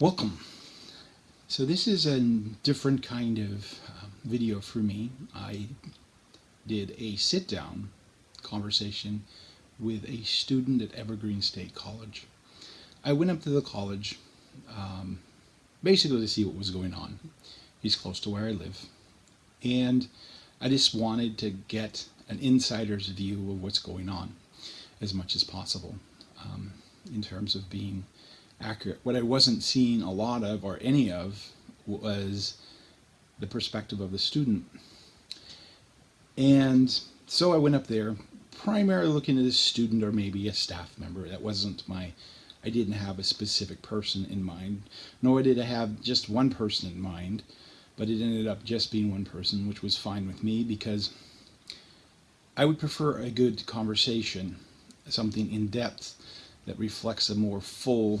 Welcome. So this is a different kind of um, video for me. I did a sit-down conversation with a student at Evergreen State College. I went up to the college um, basically to see what was going on. He's close to where I live. And I just wanted to get an insider's view of what's going on as much as possible um, in terms of being accurate. What I wasn't seeing a lot of or any of was the perspective of the student. And so I went up there primarily looking at a student or maybe a staff member. That wasn't my, I didn't have a specific person in mind, nor did I have just one person in mind, but it ended up just being one person, which was fine with me because I would prefer a good conversation, something in depth that reflects a more full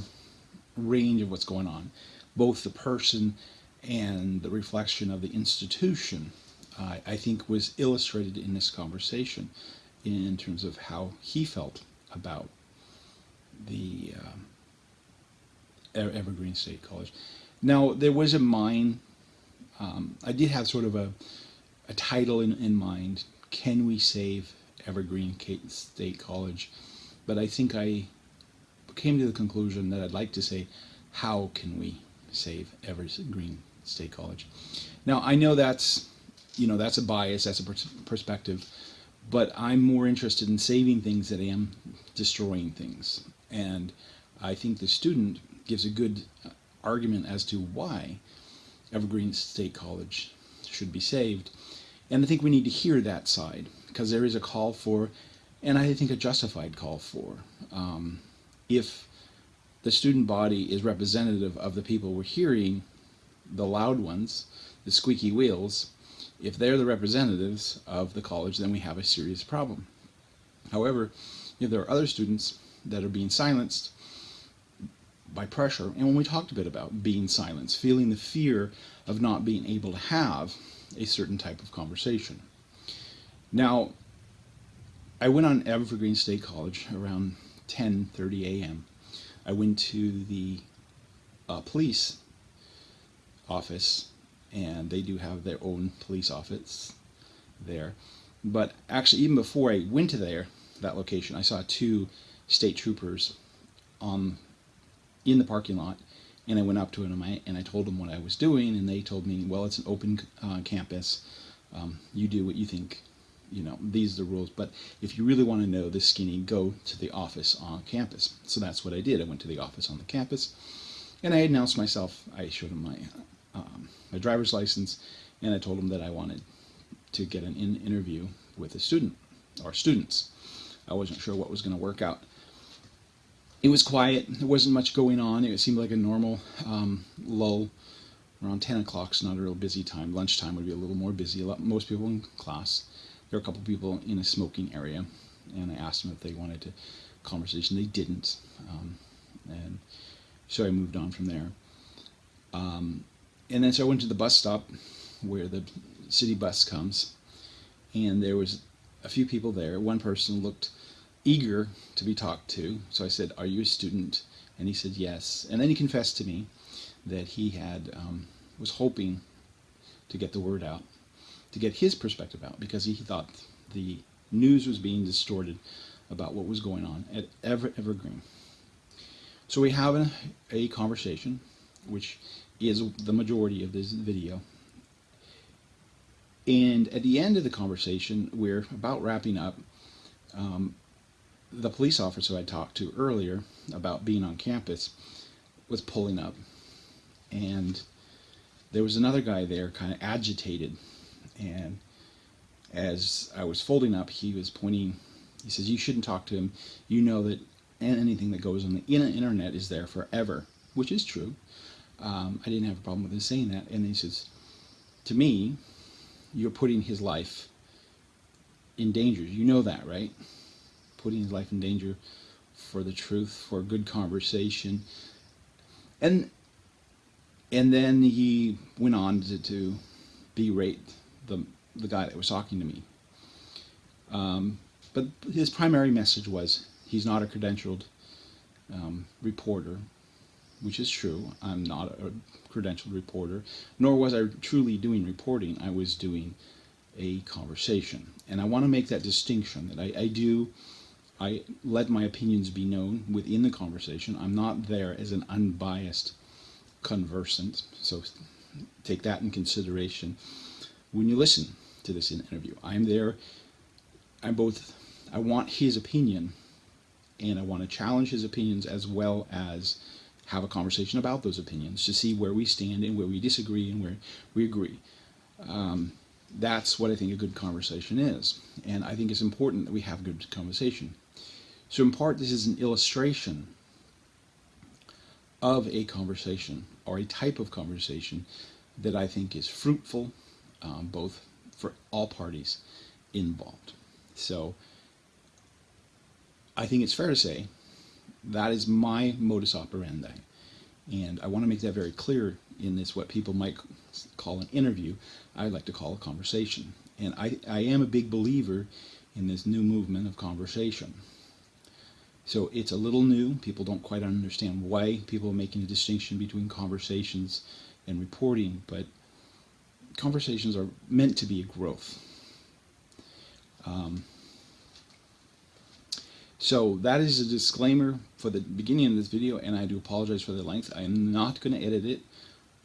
range of what's going on, both the person and the reflection of the institution, uh, I think was illustrated in this conversation in terms of how he felt about the uh, Evergreen State College. Now, there was a mine, um, I did have sort of a, a title in, in mind, Can We Save Evergreen State College? But I think I came to the conclusion that I'd like to say, how can we save Evergreen State College? Now, I know that's, you know, that's a bias, that's a perspective, but I'm more interested in saving things than I am destroying things. And I think the student gives a good uh, argument as to why Evergreen State College should be saved. And I think we need to hear that side because there is a call for, and I think a justified call for, um, if the student body is representative of the people we're hearing, the loud ones, the squeaky wheels, if they're the representatives of the college, then we have a serious problem. However, if there are other students that are being silenced by pressure, and when we talked a bit about being silenced, feeling the fear of not being able to have a certain type of conversation. Now, I went on Evergreen State College around 10.30 a.m. I went to the uh, police office and they do have their own police office there. But actually, even before I went to there, that location, I saw two state troopers on in the parking lot, and I went up to them and I told them what I was doing, and they told me, well, it's an open uh, campus. Um, you do what you think you know, these are the rules. But if you really want to know this skinny, go to the office on campus. So that's what I did. I went to the office on the campus, and I announced myself. I showed them my um, my driver's license, and I told them that I wanted to get an in interview with a student or students. I wasn't sure what was going to work out. It was quiet. There wasn't much going on. It seemed like a normal um, lull. Around 10 o'clock it's not a real busy time. Lunchtime would be a little more busy. Lot, most people in class there were a couple people in a smoking area, and I asked them if they wanted to conversation. They didn't, um, and so I moved on from there. Um, and then so I went to the bus stop where the city bus comes, and there was a few people there. One person looked eager to be talked to, so I said, "Are you a student?" And he said, "Yes." And then he confessed to me that he had um, was hoping to get the word out to get his perspective out because he thought the news was being distorted about what was going on at Ever Evergreen. So we have a, a conversation, which is the majority of this video. And at the end of the conversation, we're about wrapping up. Um, the police officer I talked to earlier about being on campus was pulling up. And there was another guy there kind of agitated and as I was folding up, he was pointing, he says, you shouldn't talk to him. You know that anything that goes on the internet is there forever, which is true. Um, I didn't have a problem with him saying that. And he says, to me, you're putting his life in danger. You know that, right? Putting his life in danger for the truth, for good conversation. And and then he went on to, to berate the, the guy that was talking to me. Um, but his primary message was he's not a credentialed um, reporter. which is true. I'm not a credentialed reporter, nor was I truly doing reporting. I was doing a conversation. And I want to make that distinction that I, I do, I let my opinions be known within the conversation. I'm not there as an unbiased conversant, so take that in consideration when you listen to this interview. I'm there, I'm both, I want his opinion and I want to challenge his opinions as well as have a conversation about those opinions to see where we stand and where we disagree and where we agree. Um, that's what I think a good conversation is. And I think it's important that we have good conversation. So in part, this is an illustration of a conversation or a type of conversation that I think is fruitful, um, both for all parties involved. So I think it's fair to say that is my modus operandi. And I want to make that very clear in this, what people might call an interview, I like to call a conversation. And I, I am a big believer in this new movement of conversation. So it's a little new. People don't quite understand why people are making a distinction between conversations and reporting, but conversations are meant to be a growth. Um, so that is a disclaimer for the beginning of this video, and I do apologize for the length. I am not going to edit it,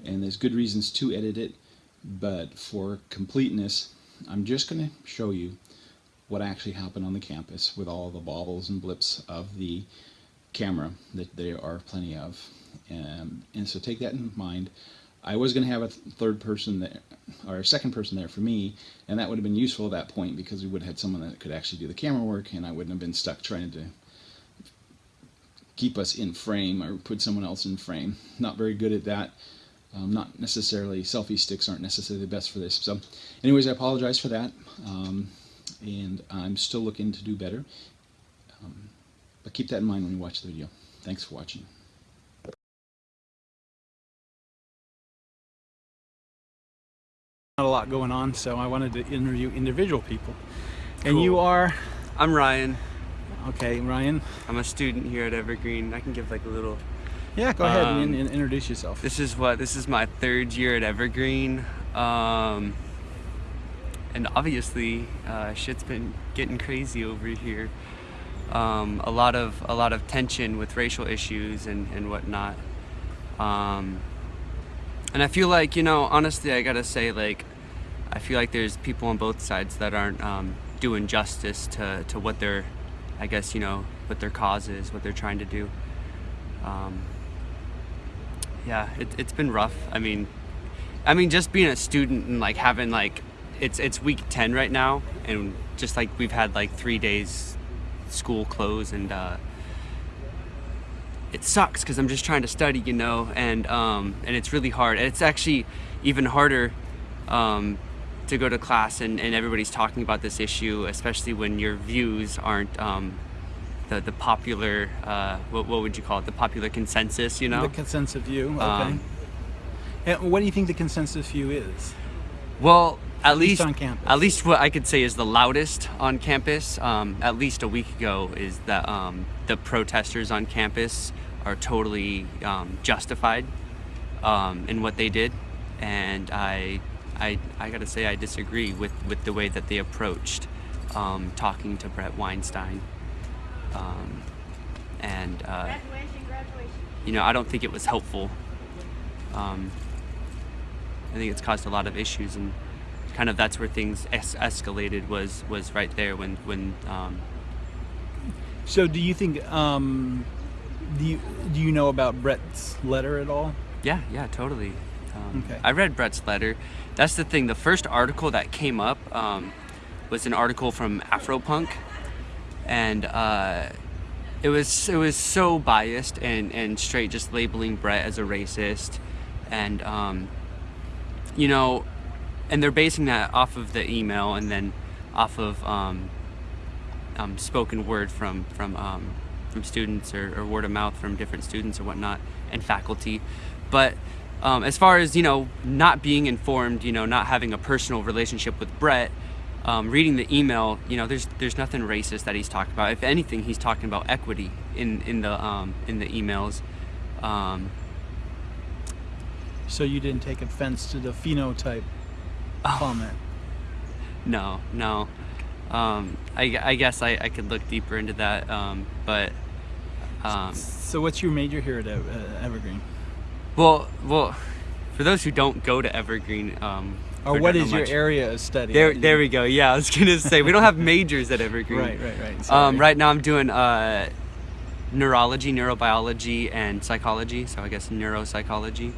and there's good reasons to edit it, but for completeness, I'm just going to show you what actually happened on the campus with all the bobbles and blips of the camera that there are plenty of. Um, and so take that in mind. I was going to have a third person there, or a second person there for me, and that would have been useful at that point because we would have had someone that could actually do the camera work, and I wouldn't have been stuck trying to keep us in frame or put someone else in frame. Not very good at that. Um, not necessarily, selfie sticks aren't necessarily the best for this. So anyways, I apologize for that. Um, and I'm still looking to do better. Um, but keep that in mind when you watch the video. Thanks for watching. Not a lot going on, so I wanted to interview individual people. And Cool. you are, I'm Ryan. okay, Ryan. I'm a student here at Evergreen. I can give like a little. Yeah, go ahead Um, and, and introduce yourself. This is what this is my third year at Evergreen, um, and obviously uh, shit's been getting crazy over here. Um, a lot of a lot of tension with racial issues and and whatnot. And I feel like you know, honestly, I gotta say like, I feel like there's people on both sides that aren't um, doing justice to to what their, I guess you know, what their cause is, what they're trying to do. Um, yeah, it, it's been rough. I mean, I mean, just being a student and like having like, it's it's week ten right now, and just like we've had like three days school close, and uh, it sucks because I'm just trying to study, you know, and um, and it's really hard. And it's actually even harder um, to go to class and, and everybody's talking about this issue, especially when your views aren't um, the the popular uh, what what would you call it? The popular consensus, you know. The consensus view, okay. Um, and what do you think the consensus view is? Well, at, least least, on campus. At least what I could say is the loudest on campus. Um, at least a week ago, is that um, the protesters on campus are totally um, justified um, in what they did, and I, I, I gotta say I disagree with with the way that they approached um, talking to Brett Weinstein, um, and uh, Graduation, graduation. you know I don't think it was helpful. Um, I think it's caused a lot of issues, and kind of that's where things es- escalated was was right there when when um, So do you think, um, do you, do you know about Brett's letter at all? yeah yeah totally. Um, Okay. I read Brett's letter. That's the thing. The first article that came up um, was an article from Afropunk, and uh, it was it was so biased and and straight just labeling Brett as a racist, and um, you know, and they're basing that off of the email and then off of um, um, spoken word from from um, from students or, or word of mouth from different students or whatnot and faculty, but um, as far as you know, not being informed, you know, not having a personal relationship with Brett, um, reading the email, you know, there's there's nothing racist that he's talking about. If anything, he's talking about equity in in the um, in the emails. Um, So you didn't take offense to the phenotype Oh. comment. No, no. Um, I, I guess I, I could look deeper into that, um, but um, So what's your major here at uh, Evergreen? well, well, for those who don't go to Evergreen, um, Or what is your much- area of study? There, there we go. Yeah, I was gonna say we don't have majors at Evergreen. Right, right, right. Um, right now I'm doing uh, neurology, neurobiology, and psychology. So I guess neuropsychology.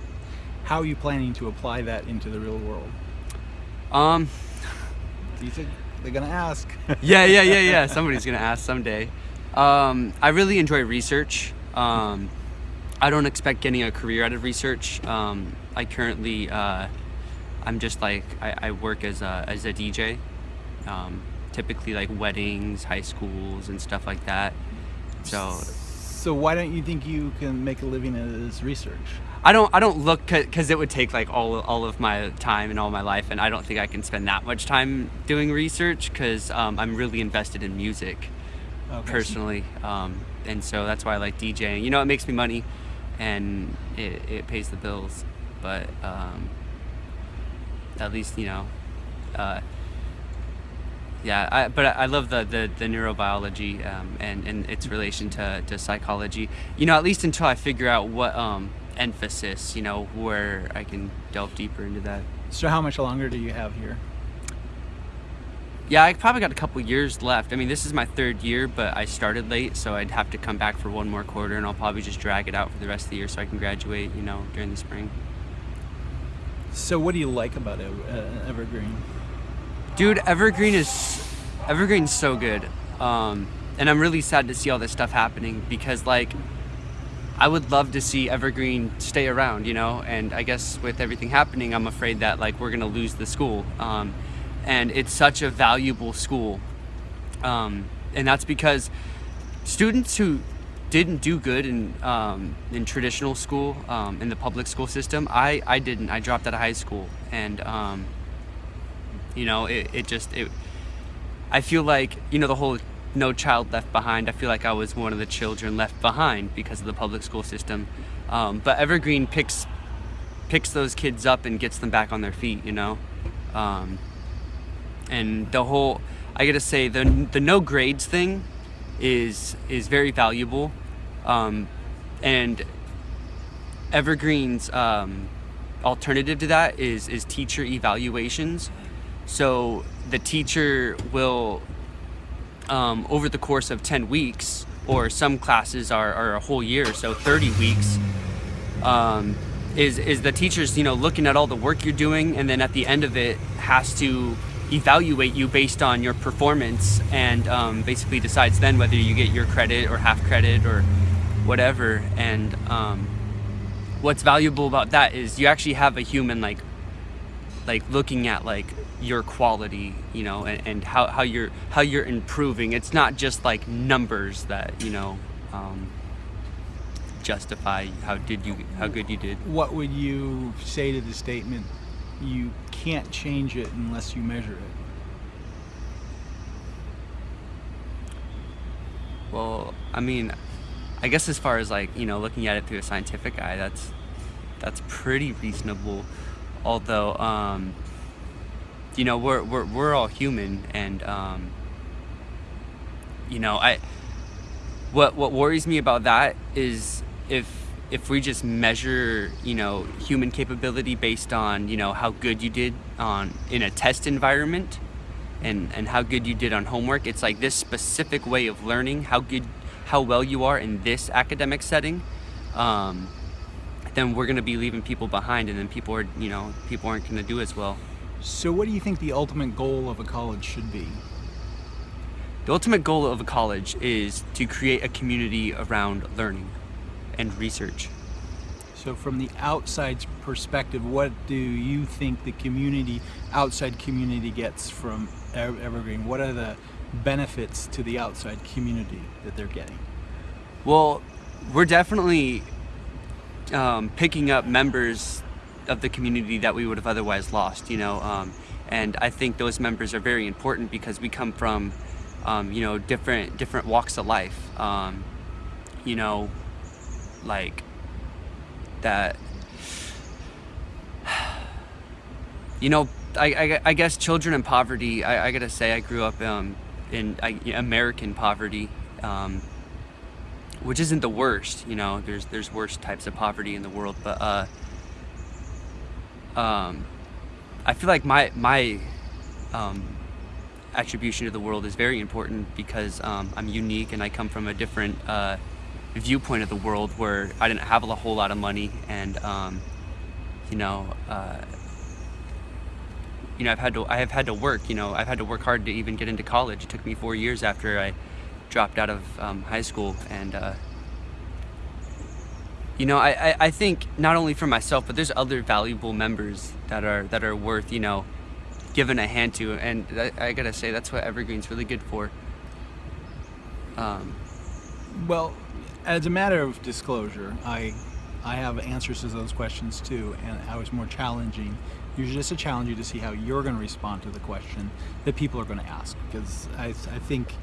How are you planning to apply that into the real world? Um, Do you think they're gonna ask? yeah, yeah, yeah, yeah. Somebody's gonna ask someday. Um, I really enjoy research. Um, I don't expect getting a career out of research. Um, I currently, uh, I'm just like I, I work as a as a DJ. Um, typically like weddings, high schools, and stuff like that. So so why don't you think you can make a living as research? I don't I don't look because it would take like all all of my time and all my life, and I don't think I can spend that much time doing research because um, I'm really invested in music. Okay. personally, um, and so that's why I like DJing. You know, it makes me money, and it, it pays the bills. But um, at least you know, uh, yeah. I, but I, I love the the, the neurobiology um, and and its relation to, to psychology. You know, at least until I figure out what um, emphasis. You know, where I can delve deeper into that. So how much longer do you have here? Yeah, I probably got a couple years left. I mean, this is my third year, but I started late, so I'd have to come back for one more quarter, and I'll probably just drag it out for the rest of the year so I can graduate, you know, during the spring. So what do you like about uh, Evergreen? Dude, Evergreen is Evergreen's so good, um, and I'm really sad to see all this stuff happening because, like, I would love to see Evergreen stay around, you know. And I guess with everything happening, I'm afraid that like we're gonna lose the school. Um, and it's such a valuable school, um, and that's because students who didn't do good in um, in traditional school um, in the public school system, I I didn't. I dropped out of high school, and um, you know it, it just it. I feel like you know the whole no child left behind. I feel like I was one of the children left behind because of the public school system. Um, but Evergreen picks picks those kids up and gets them back on their feet. You know, um, and the whole I gotta say the the no grades thing is is very valuable, um, and Evergreen's um, alternative to that is is teacher evaluations. So the teacher will um, over the course of 10 weeks, or some classes are, are a whole year, so 30 weeks, um, is, is the teacher's, you know, looking at all the work you're doing, and then at the end of it has to evaluate you based on your performance and um, basically decides then whether you get your credit or half credit or whatever. And um, what's valuable about that is you actually have a human like like looking at like your quality you know and, and how, how you're how you're improving it's not just like numbers that you know um, justify how did you how good you did What would you say to the statement, you can't change it unless you measure it? well i mean i guess as far as like you know looking at it through a scientific eye that's that's pretty reasonable although um you know we're we're, we're all human and um you know i what what worries me about that is if if we just measure you know human capability based on you know how good you did on in a test environment and and how good you did on homework it's like this specific way of learning how good how well you are in this academic setting um, then we're going to be leaving people behind and then people are you know people aren't going to do as well So what do you think the ultimate goal of a college should be? The ultimate goal of a college is to create a community around learning and research. So from the outside's perspective, what do you think the community, outside community gets from Evergreen? What are the benefits to the outside community that they're getting? Well, we're definitely um, picking up members of the community that we would have otherwise lost, you know, um, and I think those members are very important because we come from, um, you know, different different walks of life, um, you know, like that you know, I, I, I guess children in poverty. I, I gotta say, I grew up um, in I, American poverty, um, which isn't the worst. You know, there's there's worse types of poverty in the world, but uh, um, I feel like my my um, attribution to the world is very important because um, I'm unique and I come from a different uh, viewpoint of the world where I didn't have a whole lot of money and um, you know. Uh, you know, I've had to I have had to work. You know, I've had to work hard to even get into college. It took me four years after I dropped out of um, high school, and uh, you know, I, I, I think not only for myself, but there's other valuable members that are that are worth you know giving a hand to, and I, I gotta say that's what Evergreen's really good for. Um, Well, as a matter of disclosure, I I have answers to those questions too, and I was more challenging. Usually, just to challenge you to see how you're going to respond to the question that people are going to ask, because I, I think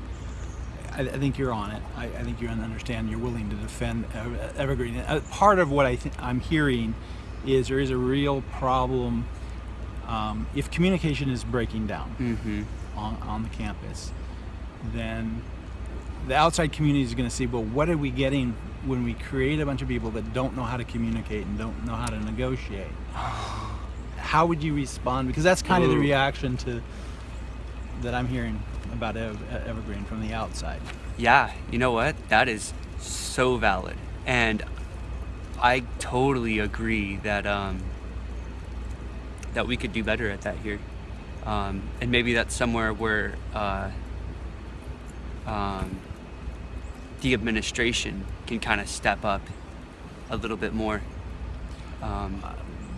I, I think you're on it. I, I think you understand. You're willing to defend Evergreen. Uh, part of what I I'm hearing is there is a real problem um, if communication is breaking down mhm. on, on the campus, then the outside community is going to see, well, what are we getting when we create a bunch of people that don't know how to communicate and don't know how to negotiate? How would you respond? Because that's kind of the reaction to that I'm hearing about Evergreen from the outside. Yeah, you know what? That is so valid. And I totally agree that um, that we could do better at that here. Um, and maybe that's somewhere where uh, um, the administration can kind of step up a little bit more. Um,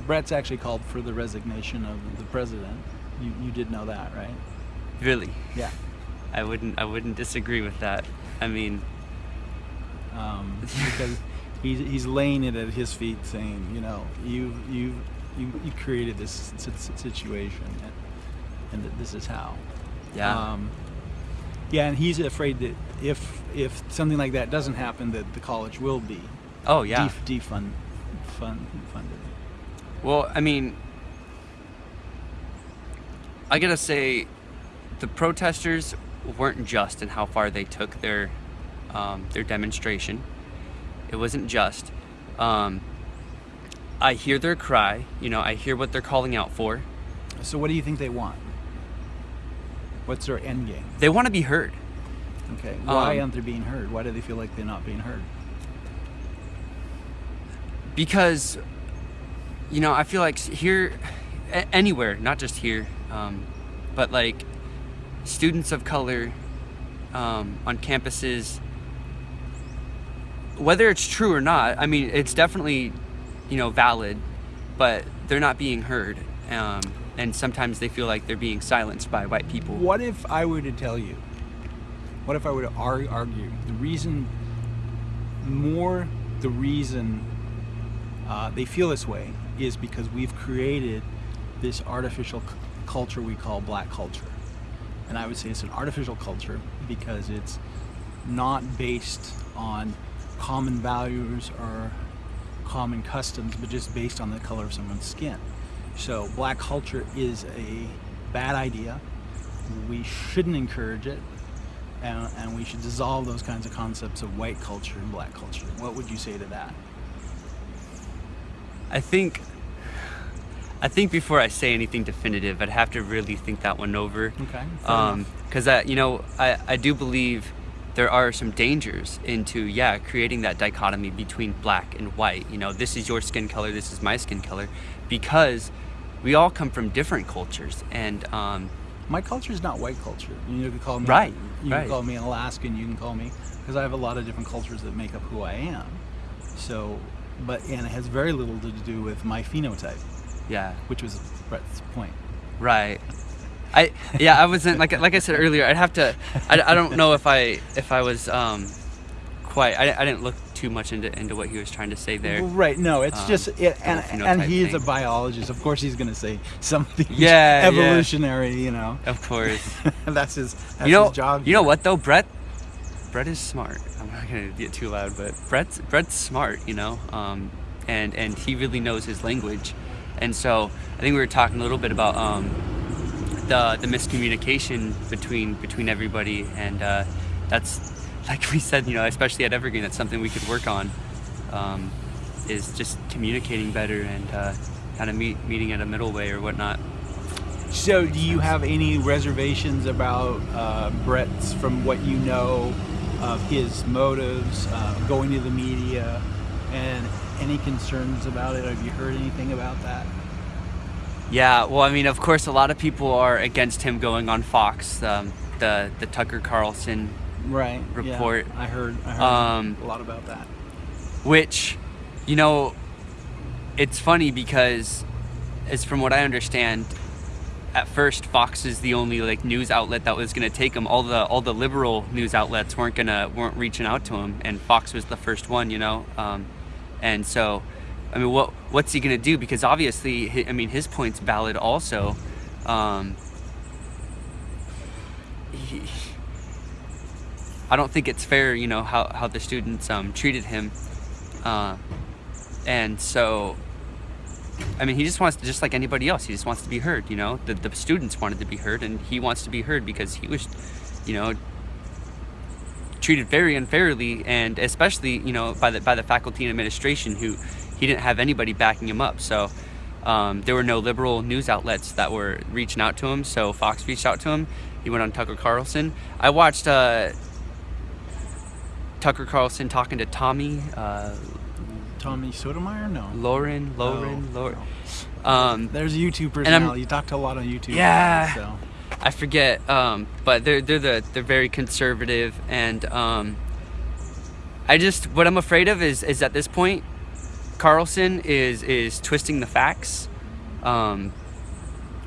Brett's actually called for the resignation of the president. You, you did know that, right? really, Yeah. I wouldn't I wouldn't disagree with that. I mean, um, because he's, he's laying it at his feet, saying, you know, you you you, you created this si- si- situation, and, and this is how. yeah. Um, yeah, and he's afraid that if if something like that doesn't happen, that the college will be oh yeah. def- defund fund, funded. Well, I mean, I gotta say, the protesters weren't just in how far they took their um, their demonstration. It wasn't just. Um, I hear their cry. You know, I hear what they're calling out for. So, what do you think they want? What's their end game? They want to be heard. Okay, why Um, aren't they being heard? Why do they feel like they're not being heard? because you know i feel like here anywhere not just here um, but like students of color um, on campuses whether it's true or not i mean it's definitely you know valid but they're not being heard um, and sometimes they feel like they're being silenced by white people What if I were to tell you? What if I were to ar- argue the reason, more the reason uh, they feel this way is because we've created this artificial culture we call black culture. And I would say it's an artificial culture because it's not based on common values or common customs, but just based on the color of someone's skin. So black culture is a bad idea. We shouldn't encourage it. And, and we should dissolve those kinds of concepts of white culture and black culture. What would you say to that? I think I think before I say anything definitive, I'd have to really think that one over. Okay. fair Um, because I, you know, I, I do believe there are some dangers into yeah creating that dichotomy between black and white. You know, this is your skin color, this is my skin color, because we all come from different cultures, and um, My culture is not white culture. You can call me Right, You right. can call me an Alaskan. You can call me because I have a lot of different cultures that make up who I am. So, but and it has very little to do with my phenotype, yeah, which was Brett's point. right. I yeah I wasn't like like I said earlier. I'd have to. I, I don't know if I if I was um quite. I, I didn't look too much into into what he was trying to say there. Right. No, it's Um, just it, and and he's a biologist. Of course, he's going to say something Yeah, yeah. evolutionary. You know, Of course. that's his that's you know, his job. you know what though, Brett. Brett is smart. I'm not gonna get too loud, but Brett's Brett's smart. You know, um, and and he really knows his language, And so I think we were talking a little bit about um, the the miscommunication between between everybody, and uh, that's like we said, you know, especially at Evergreen, that's something we could work on. Um, is just communicating better and uh, kind of meet, meeting at a middle way or whatnot. So, do you have any reservations about uh, Brett's, from what you know of his motives, uh, going to the media, and any concerns about it? Have you heard anything about that? Yeah, well, I mean, of course, a lot of people are against him going on Fox, um, the the Tucker Carlson, Right. Report. Yeah, I heard. I heard Um, a lot about that. which, you know, it's funny because, as from what I understand, at first Fox is the only like news outlet that was going to take him. All the all the liberal news outlets weren't gonna weren't reaching out to him, and Fox was the first one, you know. Um, and so, I mean, what what's he gonna do? Because obviously, I mean, his point's valid also. Um, he, I don't think it's fair, you know, how, how the students um, treated him. Uh, and so, I mean, he just wants to, just like anybody else, he just wants to be heard, you know? The, the students wanted to be heard, and he wants to be heard because he was, you know, treated very unfairly, and especially, you know, by the, by the faculty and administration who he didn't have anybody backing him up. So, um, there were no liberal news outlets that were reaching out to him, so Fox reached out to him. He went on Tucker Carlson. I watched uh, Tucker Carlson talking to Tommy, uh, Tommy Sotomayor? No. Lahren, Lahren, No, Lahren. no. Um, There's a YouTube I'm- personality. You talk to a lot on YouTube. Yeah. So. I forget, um, but they're they're the they're very conservative, and um, I just what I'm afraid of is is at this point, Carlson is is twisting the facts. Um,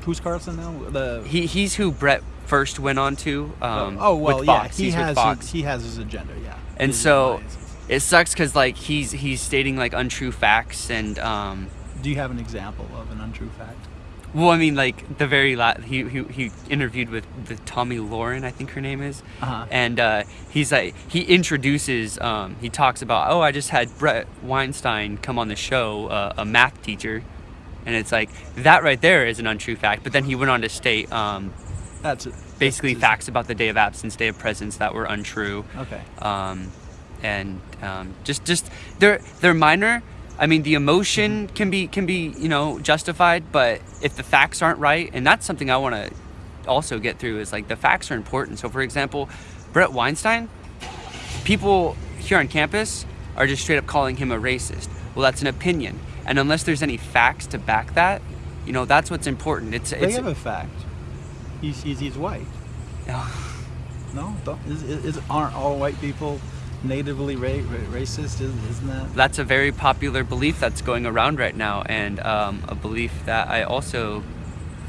Who's Carlson now? The he he's who Brett first went on to. Um, oh well, with yeah. He he's has Fox. His, he has his agenda. Yeah. And so- it sucks because like he's he's stating like untrue facts and um, do you have an example of an untrue fact? well I mean like the very last he, he he interviewed with the Tomi Lahren I think her name is Uh-huh. and uh, he's like he introduces um, he talks about oh I just had Brett Weinstein come on the show uh, a math teacher and it's like that right there is an untrue fact but then he went on to state um, That's it. Basically facts about the day of absence day of presence that were untrue Okay. um, and um, just just they're they're minor. I mean, the emotion can be can be you know justified, but if the facts aren't right, and that's something I want to also get through is like the facts are important. So, for example, Brett Weinstein, people here on campus are just straight up calling him a racist. Well, that's an opinion, and unless there's any facts to back that, you know, that's what's important. It's They it's have a fact. He's he's, he's white. No, don't, is, is, is- aren't all white people natively ra- ra- racist? Is, isn't that? that's a very popular belief that's going around right now, and um, a belief that I also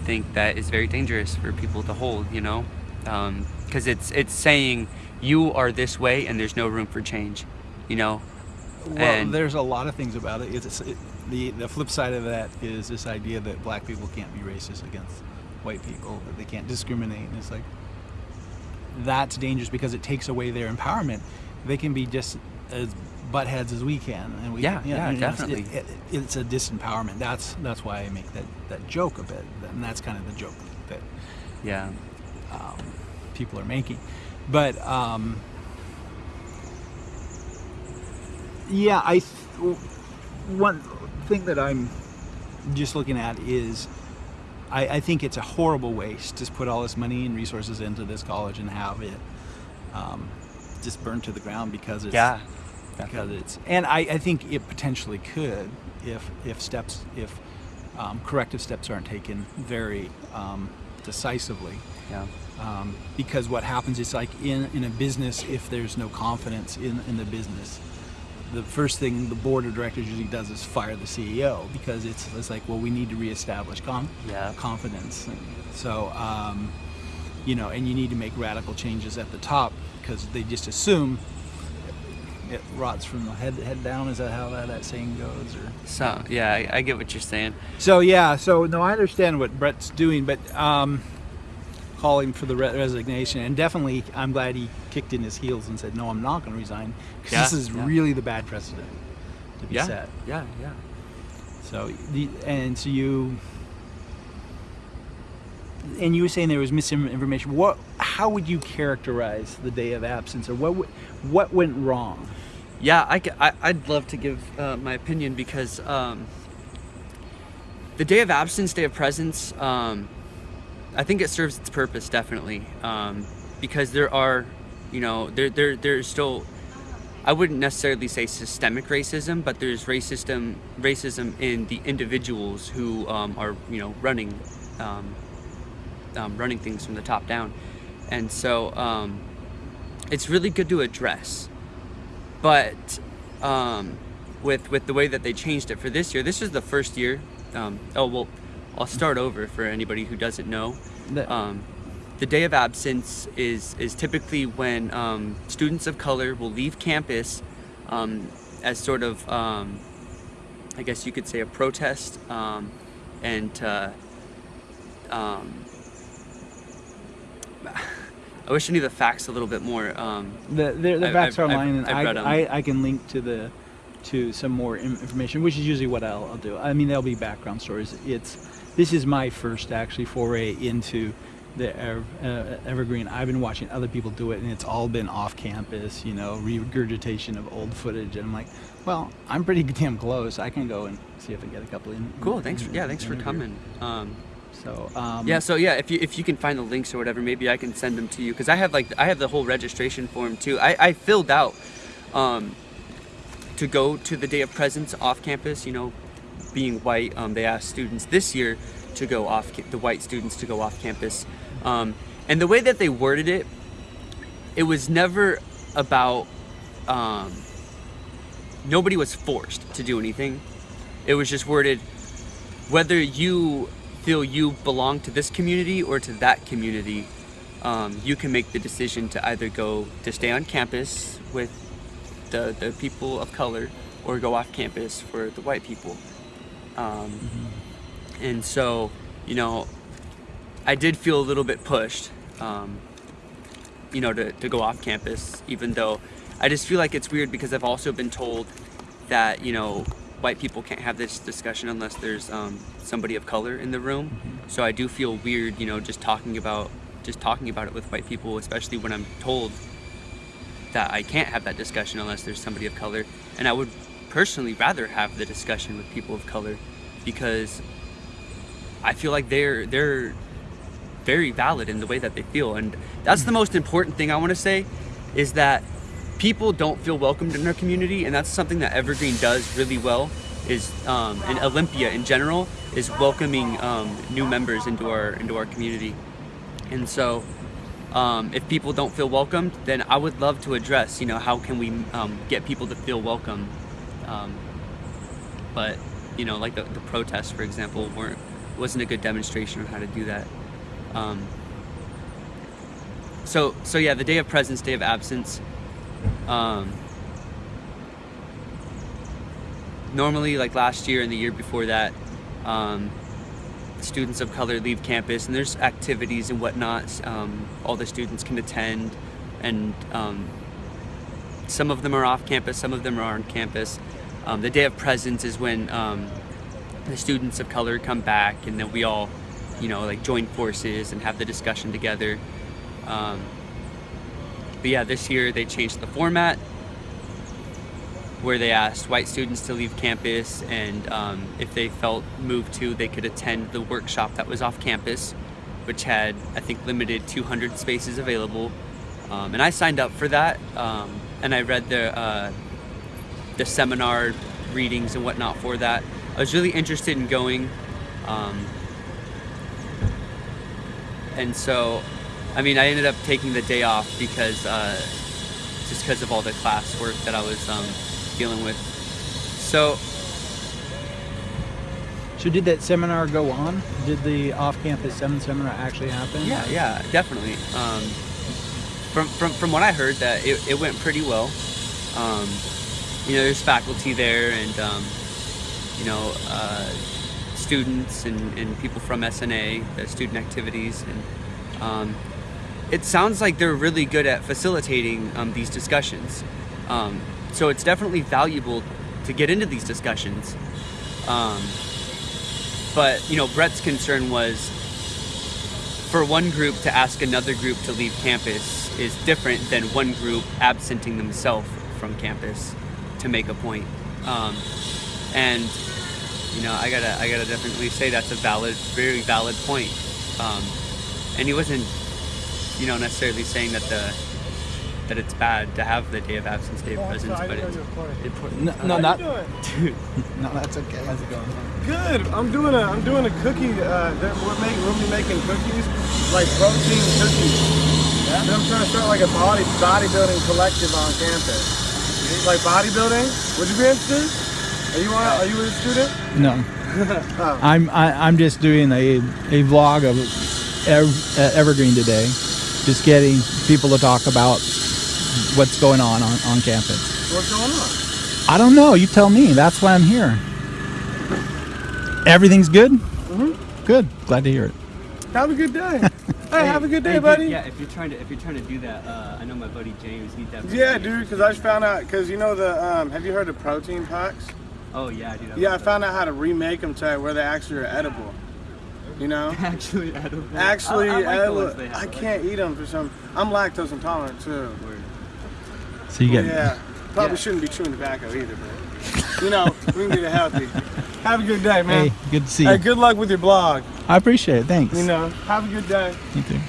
think that is very dangerous for people to hold. You know, because it's it's saying you are this way and there's no room for change. You know, Well, And- there's a lot of things about it. It's, it. The the flip side of that is this idea that black people can't be racist against white people, that they can't discriminate, and it's like that's dangerous because it takes away their empowerment. They can be just as butt heads as we can, and we Yeah, yeah, you know, it's- definitely. It, it, it's a disempowerment. That's that's why I make that that joke a bit, and that's kind of the joke that yeah, um, people are making. But um, yeah, I th- one thing that I'm just looking at is I, I think it's a horrible waste to put all this money and resources into this college and have it um, just burned to the ground because it's yeah, because it's and I, I think it potentially could if if steps if um, corrective steps aren't taken very um, decisively. Yeah, um, because what happens is like in, in a business if there's no confidence in, in the business the first thing the board of directors usually does is fire the CEO because it's, it's like well we need to reestablish com- Yeah. confidence And so um, you know and you need to make radical changes at the top because they just assume it rots from the head head down is that how that, that saying goes or so yeah, I, I get what you're saying. so yeah, so no, I understand what Brett's doing, but um, calling for the re- resignation, and definitely, I'm glad he kicked in his heels and said, "No, I'm not going to resign," because Yeah, this is yeah. really the bad precedent to be Yeah, set. yeah, yeah. So the and so you and you were saying there was misinformation. What? How would you characterize the day of absence, or what? What went wrong? Yeah, I, I, would love to give uh, my opinion because um, the day of absence, day of presence, um, I think it serves its purpose definitely um, because there are, you know, there, there there's still, I wouldn't necessarily say systemic racism, but there's racism racism in the individuals who um, are you know running um, um, running things from the top down, and so um, it's really good to address but um, with with the way that they changed it for this year, this is the first year. Oh well, I'll start over for anybody who doesn't know. The- Um, the day of absence is is typically when um, students of color will leave campus um, as sort of, um, I guess you could say, a protest, um, and uh, um, I wish I knew the facts a little bit more. Um, The the, the I've- facts I've- are online, I've- I've 'em. I, I I can link to the to some more information, which is usually what I'll, I'll do. I mean, there'll be background stories. It's this is my first actually foray into the uh, Evergreen. I've been watching other people do it, and it's all been off campus, you know, regurgitation of old footage. And I'm like, well, I'm pretty damn close. I can go and see if I get a couple in. cool. Thanks. For, yeah. Thanks for coming. Um, So um, Yeah, so yeah, if you if you can find the links or whatever, maybe I can send them to you because I have like I have the whole registration form too. I, I filled out um, to go to the day of presence off campus. You know, being white, um, they asked students this year to go off the white students to go off campus, um, and the way that they worded it, it was never about um, nobody was forced to do anything. It was just worded whether you feel you belong to this community or to that community, um, you can make the decision to either go to stay on campus with the, the people of color or go off campus for the white people. Um, And so, you know, I did feel a little bit pushed, um, you know, to, to go off campus, even though I just feel like it's weird because I've also been told that, you know, white people can't have this discussion unless there's um, somebody of color in the room. So I do feel weird, you know, just talking about just talking about it with white people, especially when I'm told that I can't have that discussion unless there's somebody of color. And I would personally rather have the discussion with people of color because I feel like they're they're very valid in the way that they feel. And that's the most important thing I want to say is that people don't feel welcomed in our community, and that's something that Evergreen does really well. Is um, and Olympia in general is welcoming um, new members into our into our community, and so um, if people don't feel welcomed, then I would love to address, you know, how can we um, get people to feel welcome. Um, but you know, like the, the protests, for example, weren't wasn't a good demonstration of how to do that. Um, so so yeah, the day of presence, day of absence. Um, normally, like last year and the year before that, um, students of color leave campus, and there's activities and whatnot. Um, all the students can attend, and um, some of them are off campus, some of them are on campus. Um, the day of presence is when um, the students of color come back, and then we all, you know, like join forces and have the discussion together. Um, but yeah, this year they changed the format where they asked white students to leave campus and um, if they felt moved to, they could attend the workshop that was off campus, which had, I think, limited 200 spaces available. Um, and I signed up for that um, and I read the, uh, the seminar readings and whatnot for that. I was really interested in going. Um, and so, I mean, I ended up taking the day off because uh, just because of all the classwork that I was um, dealing with. So, So did that seminar go on? Did the off-campus seminar actually happen? yeah, yeah, definitely. Um, from, from, from what I heard, that it, it went pretty well. Um, you know, there's faculty there and, um, you know, uh, students and, and people from SNA, the student activities. And um, it sounds like they're really good at facilitating um, these discussions. Um, so it's definitely valuable to get into these discussions. Um, but you know, Brett's concern was for one group to ask another group to leave campus is different than one group absenting themselves from campus to make a point. Um, and you know, I gotta, I gotta definitely say that's a valid, very valid point. Um, and he wasn't, you know, necessarily saying that the that it's bad to have the day of absence, day of presence, but it's important. No, no not. Dude, No, that's okay. How's it going? Good. I'm doing a I'm doing a cookie. Uh, that we're making we'll be making cookies, like protein cookies. Yeah. I'm trying to start like a body bodybuilding collective on campus. Like bodybuilding. Would you be interested? Are you on, Are you a student? No. Oh. I'm I, I'm just doing a a vlog of Ev- uh, Evergreen today, just getting people to talk about what's going on on, on campus. What's going on? I don't know. You tell me. That's why I'm here. Everything's good. Mm-hmm. Good. Glad to hear it. Have a good day. hey, have a good day, Hey, dude, buddy. Yeah, if you're trying to if you're trying to do that, uh, I know my buddy James. He definitely. Yeah, dude. Because I just found out. Because you know the um, have you heard of protein packs? Oh yeah, dude. Yeah, I found out how to remake them to where they actually are edible. You know. Actually, edible. Actually, I, I like the edible. ones have. I can't eat them for some. I'm lactose intolerant too. the word. So you get Yeah, probably Yeah. shouldn't be chewing tobacco either, but you know, we can get it healthy. Have a good day, man. Hey, good to see you. Hey, you. good luck with your blog. I appreciate it. Thanks. You know, have a good day. You too.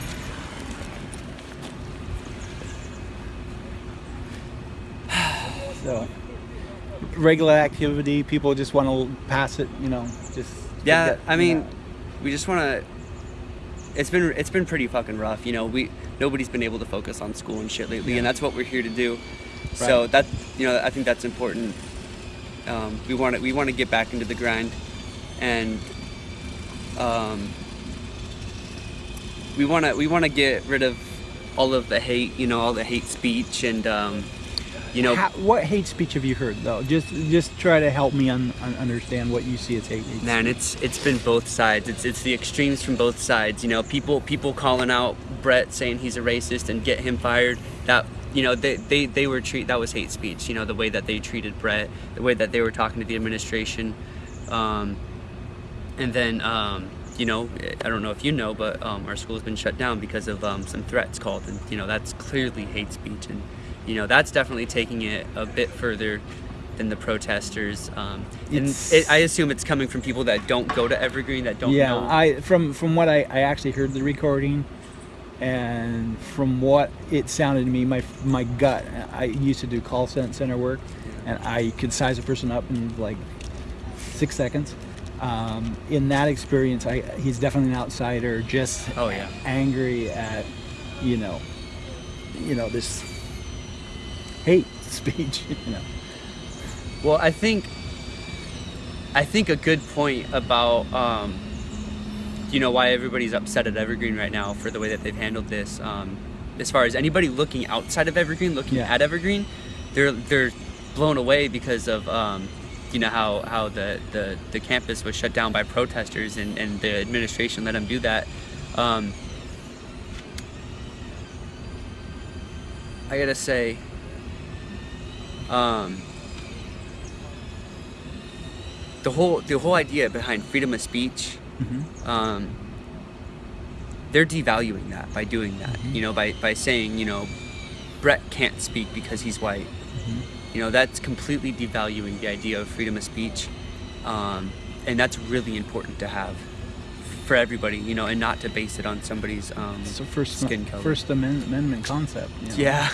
So, regular activity. People just want to pass it. You know, just Yeah, forget, I mean, know. we just want to. It's been it's been pretty fucking rough. You know, we nobody's been able to focus on school and shit lately, and that's what we're here to do. So that you know, I think that's important. Um, we want to we want to get back into the grind, and um, we want to we want to get rid of all of the hate. You know, all the hate speech and. Um, you know, Ha- what hate speech have you heard though? Just just try to help me un- un- understand what you see as hate. hate Man, it's it's been both sides. It's it's the extremes from both sides. You know, people people calling out Brett saying he's a racist and get him fired. That you know they they, they were treat that was hate speech. You know the way that they treated Brett, the way that they were talking to the administration, um, and then um, you know I don't know if you know, but um, our school's been shut down because of um, some threats called, and you know that's clearly hate speech, and you know that's definitely taking it a bit further than the protesters. Um, and it, I assume it's coming from people that don't go to Evergreen, that don't yeah, know. I from from what I, I actually heard the recording, and from what it sounded to me, my my gut. I used to do call center work, and I could size a person up in like six seconds. Um, in that experience, I he's definitely an outsider, just Oh, yeah. angry at you know, you know this hate speech. You know. Well, I think I think a good point about um, you know why everybody's upset at Evergreen right now for the way that they've handled this. Um, as far as anybody looking outside of Evergreen, looking Yeah. at Evergreen, they're they're blown away because of um, you know how how the, the the campus was shut down by protesters and and the administration let them do that. Um, I gotta say. Um, the whole the whole idea behind freedom of speech um, they're devaluing that by doing that you know by, by saying you know brett can't speak because he's white you know that's completely devaluing the idea of freedom of speech um, and that's really important to have for everybody you know and not to base it on somebody's um, the first skin color First Amendment, Amendment concept. you know. yeah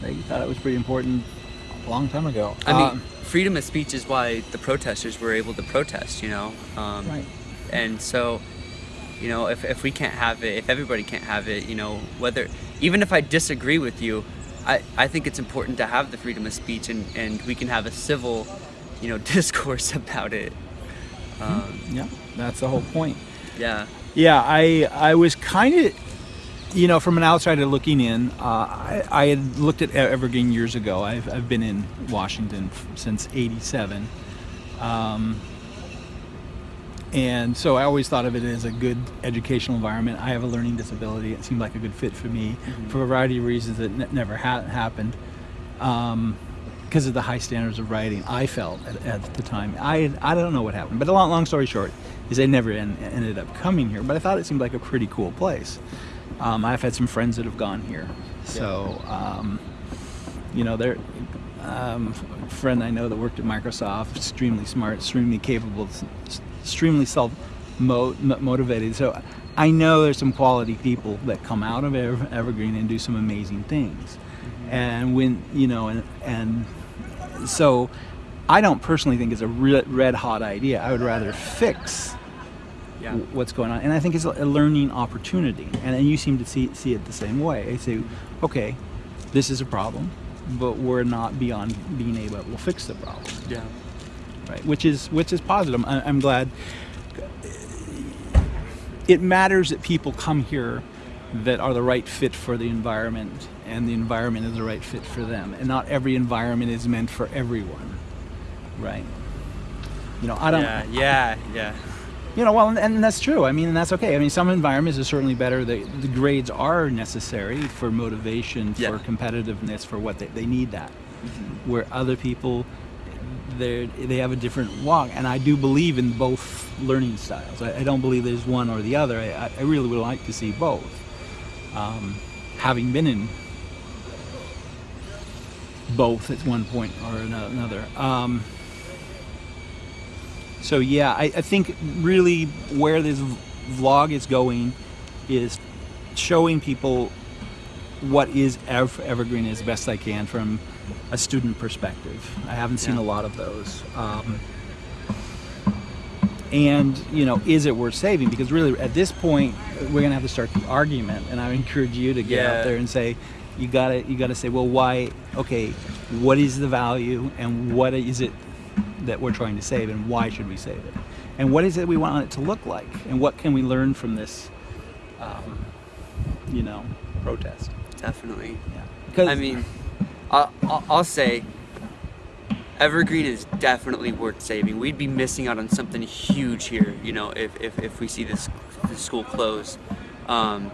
they thought it was pretty important a long time ago. i mean Um, freedom of speech is why the protesters were able to protest you know um, right. And so you know if, if we can't have it if everybody can't have it you know whether even if i disagree with you i, I think it's important to have the freedom of speech and, and we can have a civil you know discourse about it um, Yeah, that's the whole point. yeah Yeah, I I was kind of, you know, from an outsider looking in, uh, I, I had looked at Evergreen years ago. I've, I've been in Washington since '87, um, and so I always thought of it as a good educational environment. I have a learning disability. It seemed like a good fit for me for a variety of reasons that ne- never ha- happened. Um, because of the high standards of writing I felt at, at the time. I I don't know what happened, but a long, long story short is I never en- ended up coming here. But I thought it seemed like a pretty cool place. Um, I've had some friends that have gone here, so um, you know they're. Um, a friend I know that worked at Microsoft, extremely smart, extremely capable, extremely self motivated. So I know there's some quality people that come out of Evergreen and do some amazing things. Mm-hmm. And when you know, and and so I don't personally think it's a red hot idea. I would rather fix Yeah. what's going on, and I think it's a a learning opportunity. And, and you seem to see see it the same way. I say, okay, this is a problem, but we're not beyond being able to fix the problem Yeah. Right? Which is which is positive. I, I'm glad. It matters that people come here that are the right fit for the environment, and the environment is the right fit for them. And not every environment is meant for everyone, right? You know, I don't. Yeah. Yeah. Yeah. You know, well, and, and that's true. I mean, and that's okay. I mean, some environments are certainly better. The, the grades are necessary for motivation, for Yeah. competitiveness, for what they, they need that. Mm-hmm. Where other people, they they have a different walk, and I do believe in both learning styles. I, I don't believe there's one or the other. I, I really would like to see both. Um, having been in both at one point or another. Um, so yeah, I, I think really where this vlog is going is showing people what is Ev- Evergreen as best I can from a student perspective. I haven't seen Yeah. a lot of those. Um, and you know, is it worth saving? Because really, at this point, we're gonna have to start the argument. And I encourage you to get Yeah. out there and say, you gotta, you gotta say, well, why? Okay, what is the value, and what is it that we're trying to save, and why should we save it? And what is it we want it to look like? And what can we learn from this, um, you know, protest? Definitely. Yeah. Because I mean, I'll, I'll, I'll say Evergreen is definitely worth saving. We'd be missing out on something huge here, you know, if, if, if we see this, this school close. Um,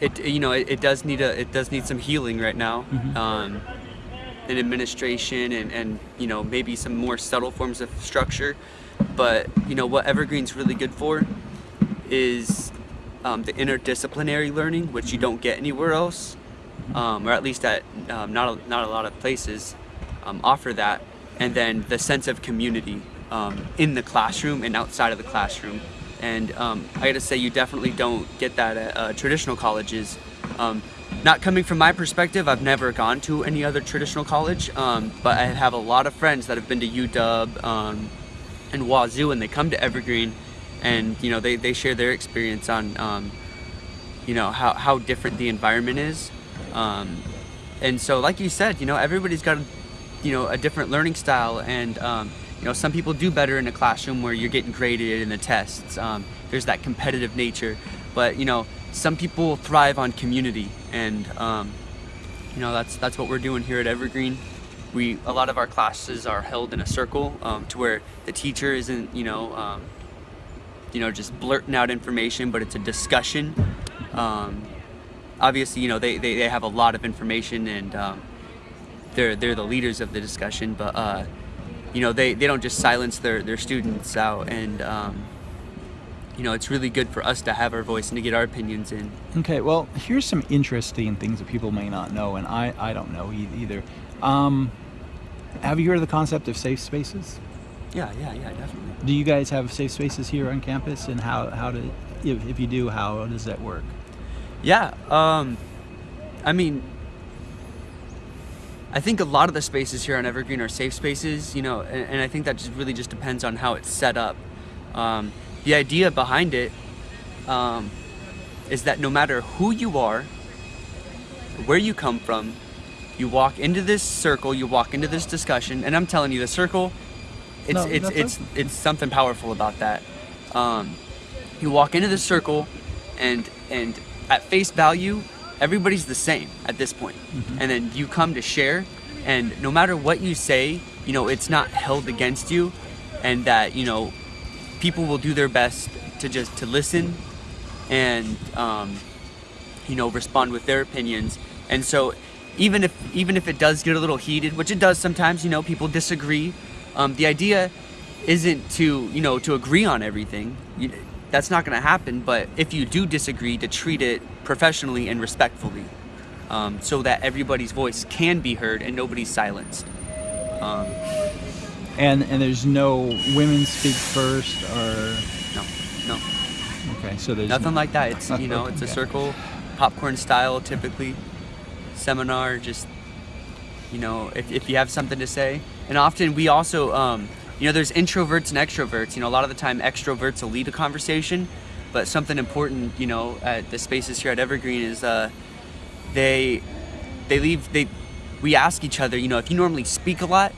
it you know it, it does need a it does need some healing right now, um, in administration and, and you know maybe some more subtle forms of structure. But you know what Evergreen's really good for is um, the interdisciplinary learning, which you don't get anywhere else, um, or at least at um, not a, not a lot of places um, offer that. And then the sense of community um, in the classroom and outside of the classroom. And um, I gotta say, you definitely don't get that at uh, traditional colleges. Um, not coming from my perspective, I've never gone to any other traditional college, but I have a lot of friends that have been to UW and Wazoo, and they come to Evergreen, and you know they, they share their experience on you know how, how different the environment is, um, and so like you said, you know everybody's got you know a different learning style, and um, you know some people do better in a classroom where you're getting graded in the tests. Um, there's that competitive nature, but you know some people thrive on community, and um, you know that's that's what we're doing here at Evergreen. We a lot of our classes are held in a circle um, to where the teacher isn't you know um, you know just blurting out information, but it's a discussion. Um, obviously, you know they, they, they have a lot of information and um, they're they're the leaders of the discussion, but uh, you know they, they don't just silence their, their students out and um, you know it's really good for us to have our voice and to get our opinions in. Okay, well, here's some interesting things that people may not know, and I, I don't know e- either. Um, have you heard of the concept of safe spaces? Yeah, yeah, yeah, definitely. Do you guys have safe spaces here on campus, and how, how do, if, if you do, how does that work? Yeah, um, I mean, I think a lot of the spaces here on Evergreen are safe spaces, you know, and, and I think that just really just depends on how it's set up. Um, the idea behind it um, is that no matter who you are, where you come from, you walk into this circle, you walk into this discussion, and I'm telling you, the circle, it's No, it's it's it's something powerful about that. Um, you walk into this circle, and and at face value, everybody's the same at this point. And then you come to share, and no matter what you say, you know, it's not held against you, and that you know, people will do their best to just to listen, and um, you know, respond with their opinions. And so even if even if it does get a little heated, which it does sometimes, you know, people disagree. Um, the idea isn't to you know to agree on everything. You, that's not going to happen. But if you do disagree, to treat it professionally and respectfully, um, so that everybody's voice can be heard and nobody's silenced. Um, And and there's no women speak first or no, no, okay. So there's nothing like that. It's you know, it's a circle, popcorn style, typically. Seminar, just you know, if, if you have something to say. And often we also, um, you know, there's introverts and extroverts. You know, a lot of the time extroverts will lead a conversation, but something important, you know, at the spaces here at Evergreen is uh, they they leave they we ask each other, you know, if you normally speak a lot,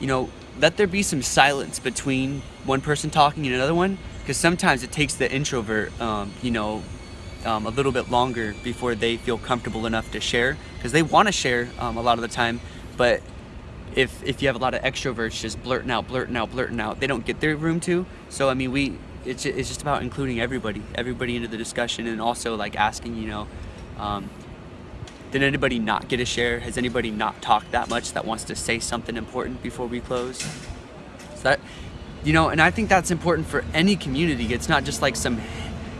you know, let there be some silence between one person talking and another one, because sometimes it takes the introvert, um, you know, um, a little bit longer before they feel comfortable enough to share, because they want to share um, a lot of the time, but if if you have a lot of extroverts just blurting out, blurting out, blurting out, they don't get their room to. So I mean, we it's it's just about including everybody, everybody into the discussion, and also like asking, you know. Um, did anybody not get a share? Has anybody not talked that much that wants to say something important before we close? So that, you know, and I think that's important for any community. It's not just like some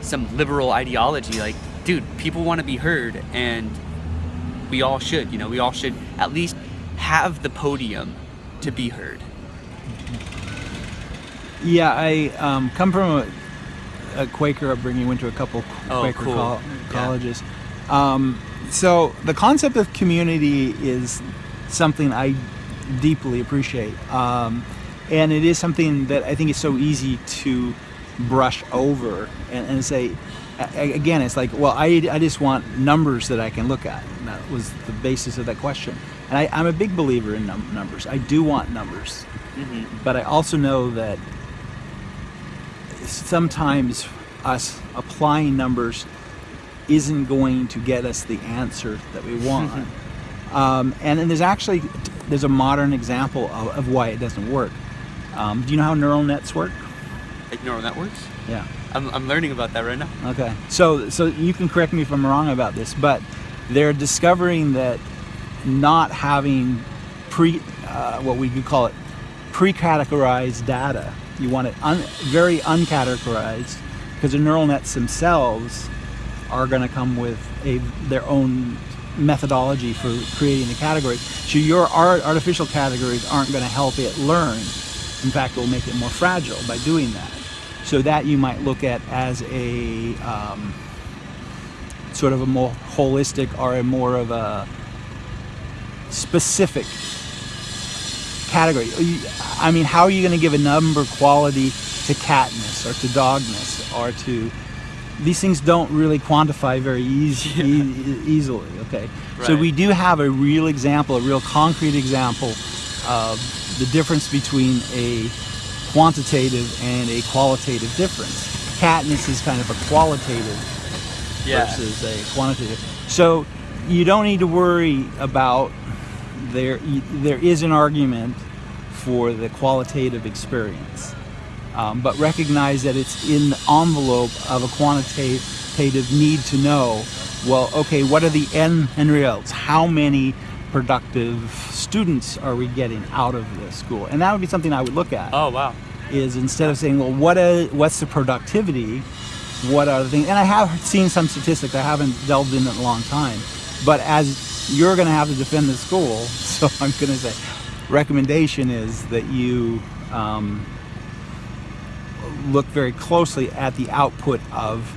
some liberal ideology. Like, dude, people want to be heard, and we all should. You know, we all should at least have the podium to be heard. Yeah, I um, come from a, a Quaker upbringing. Went to a couple Oh, Quaker cool. Yeah. colleges. Um, so the concept of community is something I deeply appreciate, um, and it is something that I think is so easy to brush over and, and say. Again, it's like, well, I, I just want numbers that I can look at. And that was the basis of that question. And I, I'm a big believer in num- numbers. I do want numbers but I also know that sometimes us applying numbers isn't going to get us the answer that we want. um, and then there's actually there's a modern example of, of why it doesn't work. Um, do you know how neural nets work? Like neural networks. Yeah. I'm, I'm learning about that right now. Okay. So so you can correct me if I'm wrong about this, but they're discovering that not having pre uh, what we could call it pre-categorized data. You want it un, very uncategorized because the neural nets themselves are going to come with a their own methodology for creating the categories. So your art, artificial categories aren't going to help it learn. In fact, it will make it more fragile by doing that. So that you might look at as a um, sort of a more holistic or a more of a specific category. I mean, how are you going to give a number quality to catness or to dogness or to these things don't really quantify very easy, e- easily. Okay, so we do have a real example, a real concrete example of the difference between a quantitative and a qualitative difference. Catness is kind of a qualitative versus a quantitative. So you don't need to worry about there. There is an argument for the qualitative experience, um, but recognize that it's in the envelope of a quantitative need to know. Well, okay, what are the end end? How many productive students are we getting out of the school? And that would be something I would look at Oh wow. is instead of saying, well, what is, what's the productivity? What are the things? And I have seen some statistics. I haven't delved in it in a long time. But as you're going to have to defend the school, so I'm going to say, recommendation is that you um, look very closely at the output of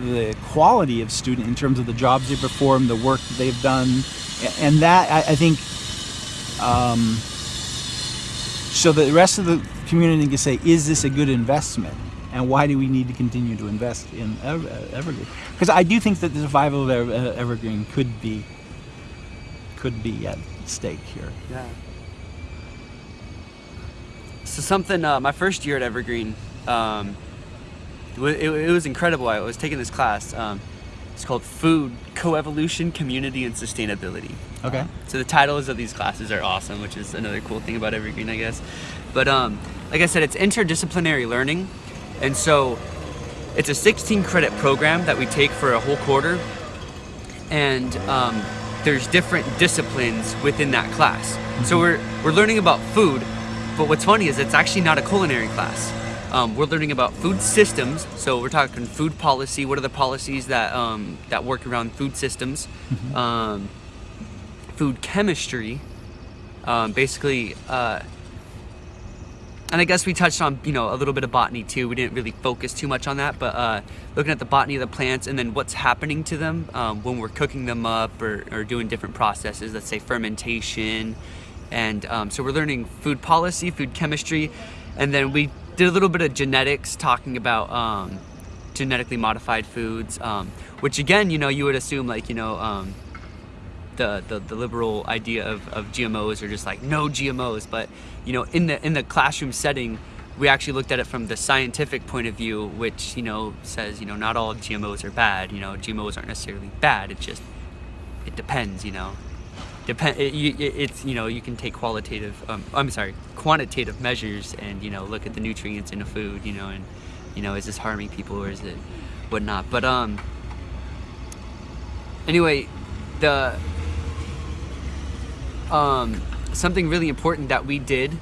the quality of student in terms of the jobs they perform, the work that they've done, and that I, I think um, so the rest of the community can say, is this a good investment? And why do we need to continue to invest in uh, Evergreen? Because I do think that the survival of uh, Evergreen could be could be at stake here. Yeah. So something. Uh, my first year at Evergreen, um, it, it, was incredible. I was taking this class. Um, it's called Food Coevolution, Community, and Sustainability. Okay. So the titles of these classes are awesome, which is another cool thing about Evergreen, I guess. But um, like I said, it's interdisciplinary learning, and so it's a 16 credit program that we take for a whole quarter. And um, there's different disciplines within that class. So we're we're learning about food, but what's funny is it's actually not a culinary class. Um, we're learning about food systems. So we're talking food policy. What are the policies that um, that work around food systems? Um, food chemistry. Um, basically, uh, and I guess we touched on you know a little bit of botany too. We didn't really focus too much on that, but uh, looking at the botany of the plants and then what's happening to them um, when we're cooking them up or, or doing different processes. Let's say fermentation, and um, so we're learning food policy, food chemistry, and then we did a little bit of genetics, talking about um, genetically modified foods, um, which again, you know, you would assume like you know. The, the, the liberal idea of, of GMOs or just like no GMOs, but you know in the in the classroom setting, we actually looked at it from the scientific point of view, which you know says you know not all GMOs are bad. You know GMOs aren't necessarily bad. It just it depends. You know, depend. It, it, it's you know you can take qualitative. Um, I'm sorry, quantitative measures and you know look at the nutrients in a food. You know and you know is this harming people or is it whatnot. But um. Anyway, the um, something really important that we did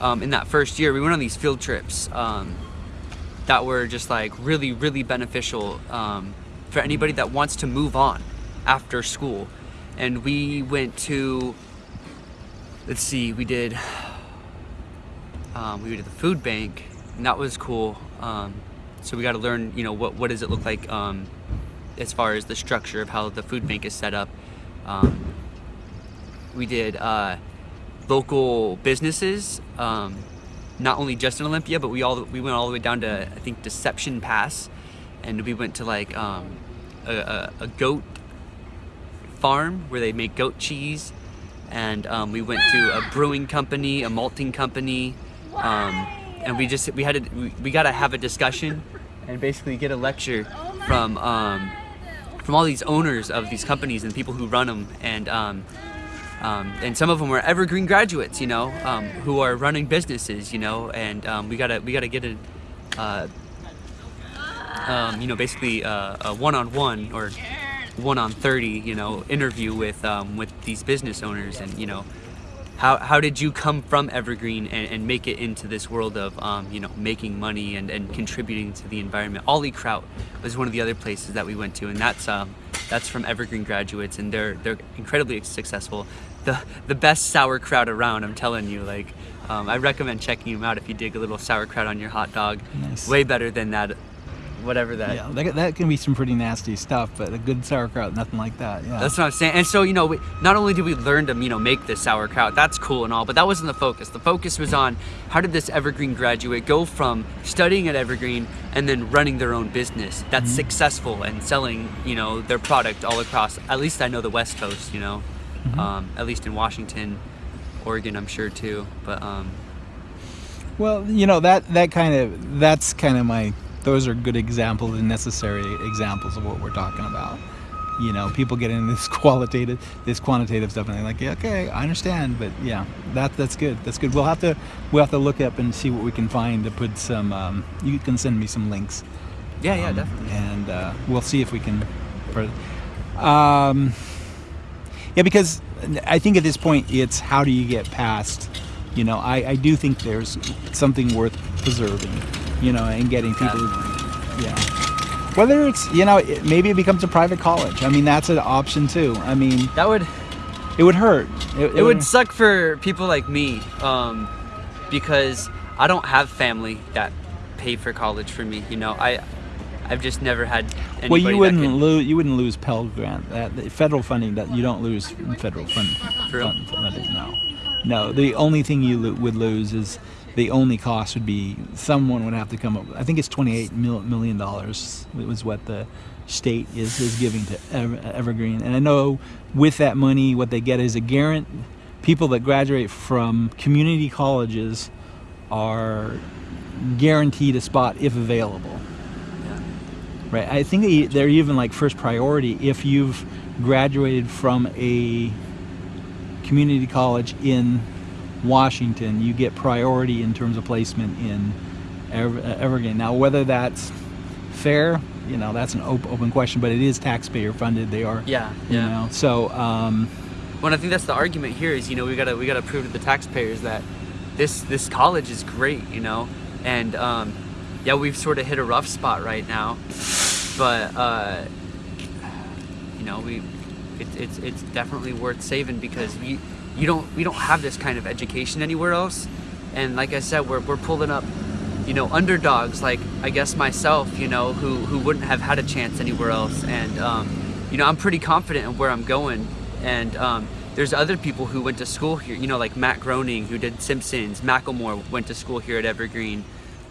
um, in that first year. We went on these field trips um, that were just like really, really beneficial um, for anybody that wants to move on after school. And we went to, let's see, we did, um, we did the food bank, and that was cool. Um, so we got to learn, you know, what what does it look like as far as the structure of how the food bank is set up. Um, we did uh, local businesses, um, not only just in Olympia, but we all we went all the way down to I think Deception Pass, and we went to like um, a, a, a goat farm where they make goat cheese, and um, we went to a brewing company, a malting company, um, and we just we had to we, we got to have a discussion and basically get a lecture from um, from all these owners of these companies and people who run them and um, and some of them were evergreen graduates you know um, who are running businesses you know and um, we gotta we gotta get a uh, um, you know basically uh, a one-on-one or one on 30 you know interview with um, with these business owners and you know how, how did you come from Evergreen and, and make it into this world of um, you know making money and, and contributing to the environment? Olykraut was one of the other places that we went to, and that's that's from Evergreen graduates, and they're they're incredibly successful. The the best sauerkraut around, I'm telling you. Like um, I recommend checking them out if you dig a little sauerkraut on your hot dog. Nice. Way better than that, whatever that Yeah, that, that can be some pretty nasty stuff, but a good sauerkraut, nothing like that. Yeah. That's what I'm saying. And so, you know, we, not only did we learn to, you know, make this sauerkraut, that's cool and all, but that wasn't the focus. The focus was on how did this Evergreen graduate go from studying at Evergreen and then running their own business that's successful and selling, you know, their product all across, at least I know the West Coast, you know, um, at least in Washington, Oregon, I'm sure too. But, um, Well, you know that that kind of that's kind of my those are good examples and necessary examples of what we're talking about. You know, people get into this qualitative, this quantitative stuff, and they're like, yeah, "Okay, I understand," but yeah, that that's good. That's good. We'll have to we'll have to look up and see what we can find to put some. Um, you can send me some links, yeah, yeah, um, definitely. and uh, we'll see if we can. Um, yeah, because I think at this point it's how do you get past. You know, I, I do think there's something worth preserving. You know, and getting people. Yeah. Whether it's you know it, maybe it becomes a private college. I mean that's an option too. I mean That would, it would hurt. it would suck for people like me um, because I don't have family that pay for college for me. You know, I I've just never had anybody Well, you wouldn't lose. You wouldn't lose Pell Grant. That the federal funding that you don't lose federal fund. Fund funding, no, no. The only thing you lo- would lose is the only cost would be someone would have to come up. I think it's twenty-eight mil- million dollars. Was what the state is is giving to Ever- Evergreen, and I know with that money, what they get is a guarant. People that graduate from community colleges are guaranteed a spot if available. Right. I think they- they're even like first priority if you've graduated from a community college in Washington, you get priority in terms of placement in Ever- Evergreen. Now, whether that's fair, you know that's an op- open question, but it is taxpayer funded. They are. Yeah, You yeah. know, so um, Well, I think that's the argument here is you know we gotta we gotta prove to the taxpayers that this this college is great, you know, and um, yeah, we've sort of hit a rough spot right now, but uh, you know we it, it's it's definitely worth saving because we you don't we don't have this kind of education anywhere else, and like I said, we're we're pulling up. You know, underdogs like I guess myself, you know, who, who wouldn't have had a chance anywhere else, and um, you know, I'm pretty confident in where I'm going. And um, there's other people who went to school here, you know, like Matt Groening, who did Simpsons. Macklemore went to school here at Evergreen.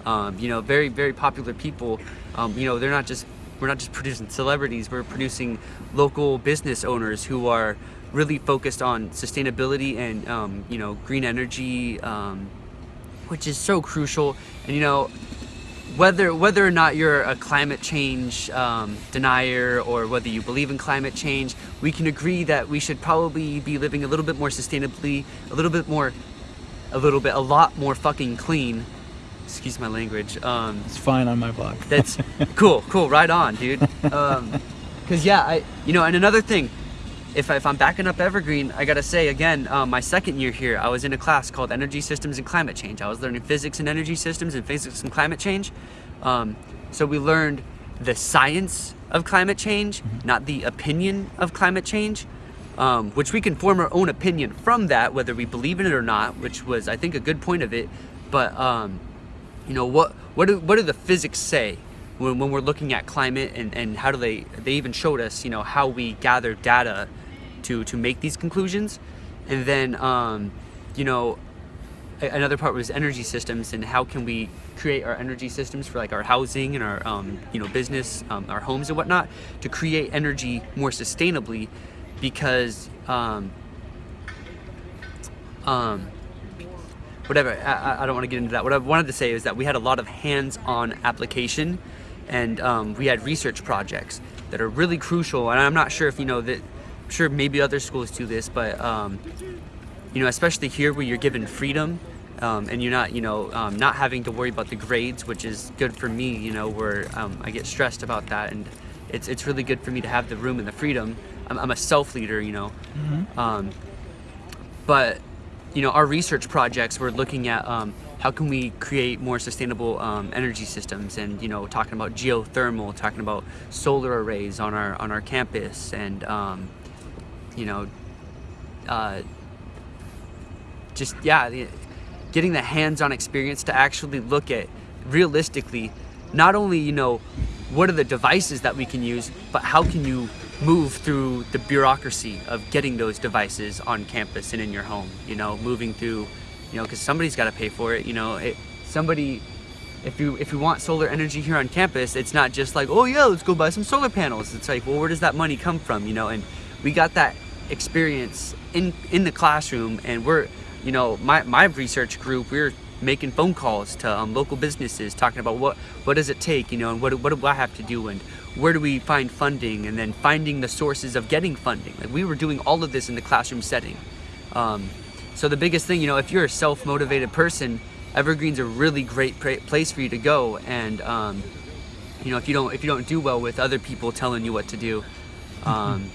Um, you know, very, very popular people. Um, you know, they're not just, we're not just producing celebrities, we're producing local business owners who are really focused on sustainability and, um, you know, green energy, um, which is so crucial. And, you know, whether whether or not you're a climate change um, denier or whether you believe in climate change, we can agree that we should probably be living a little bit more sustainably, a little bit more, a little bit, a lot more fucking clean. Excuse my language. Um, it's fine on my blog. that's cool, cool, right on, dude. Um, Cause yeah, I, you know, and another thing, if, I, if I'm backing up Evergreen, I gotta say again, um, my second year here, I was in a class called Energy Systems and Climate Change. I was learning physics and energy systems and physics and climate change. Um, so we learned the science of climate change, not the opinion of climate change. Um, which we can form our own opinion from that, whether we believe in it or not, which was, I think, a good point of it. But um, you know what what do what do the physics say when, when we're looking at climate and, and how do they they even showed us you know how we gather data to to make these conclusions? And then um, you know another part was energy systems and how can we create our energy systems for like our housing and our um, you know business um, our homes and whatnot to create energy more sustainably because um, um, whatever I, I- don't want to get into that. What i wanted to say is that we had a lot of hands-on application and um, we had research projects that are really crucial and i'm not sure if you know that I'm sure maybe other schools do this but um, you know especially here where you're given freedom um, and you're not you know um, not having to worry about the grades which is good for me you know where um, i get stressed about that and it's, it's really good for me to have the room and the freedom. I'm, I'm a self-leader you know. Um, but you know our research projects we're looking at um, how can we create more sustainable um, energy systems and you know talking about geothermal talking about solar arrays on our on our campus and um, you know uh, just yeah the, getting the hands-on experience to actually look at realistically not only you know what are the devices that we can use but how can you move through the bureaucracy of getting those devices on campus and in your home you know moving through you know because somebody's got to pay for it you know it, somebody if you if you want solar energy here on campus it's not just like oh yeah let's go buy some solar panels. It's like well where does that money come from? You know and we got that experience in in the classroom and we're you know my my research group we're making phone calls to um, local businesses talking about what what does it take you know and what, what do i have to do and where do we find funding and then finding the sources of getting funding? Like we were doing all of this in the classroom setting. Um, so the biggest thing you know if you're a self-motivated person evergreen's a really great place for you to go and um, you know if you don't if you don't do well with other people telling you what to do um,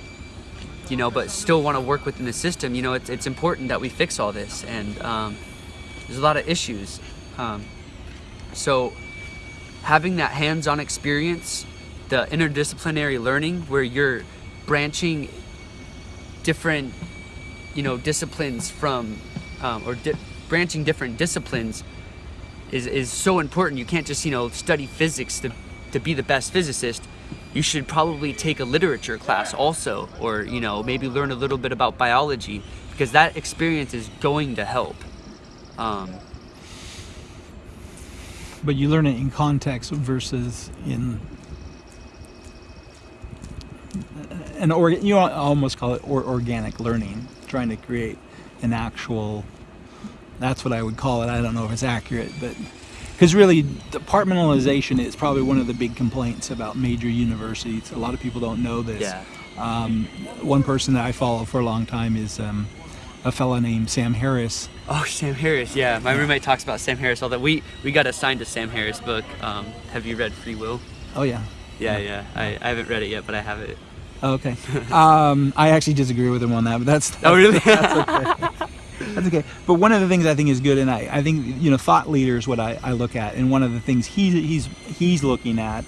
you know but still want to work within the system you know it's, it's important that we fix all this and um, there's a lot of issues. Um, so having that hands-on experience the interdisciplinary learning where you're branching different you know disciplines from um, or di- branching different disciplines is, is so important. You can't just you know study physics to, to be the best physicist. You should probably take a literature class also or you know maybe learn a little bit about biology because that experience is going to help. Um, but you learn it in context versus in an or you almost call it or organic learning trying to create an actual that's what i would call it i don't know if it's accurate but because really departmentalization is probably one of the big complaints about major universities. A lot of people don't know this. Yeah. Um, one person that i follow for a long time is um, a fellow named sam harris. Oh sam harris yeah. My roommate talks about sam harris all that we we got assigned a sam harris book um, have you read free will? Oh yeah Yeah, yeah. I, I haven't read it yet, but I have it. Okay. Um, I actually disagree with him on that, but that's, Oh, really? that's okay. But one of the things I think is good, and I, I think you know, thought leader is what I, I look at, and one of the things he, he's he's looking at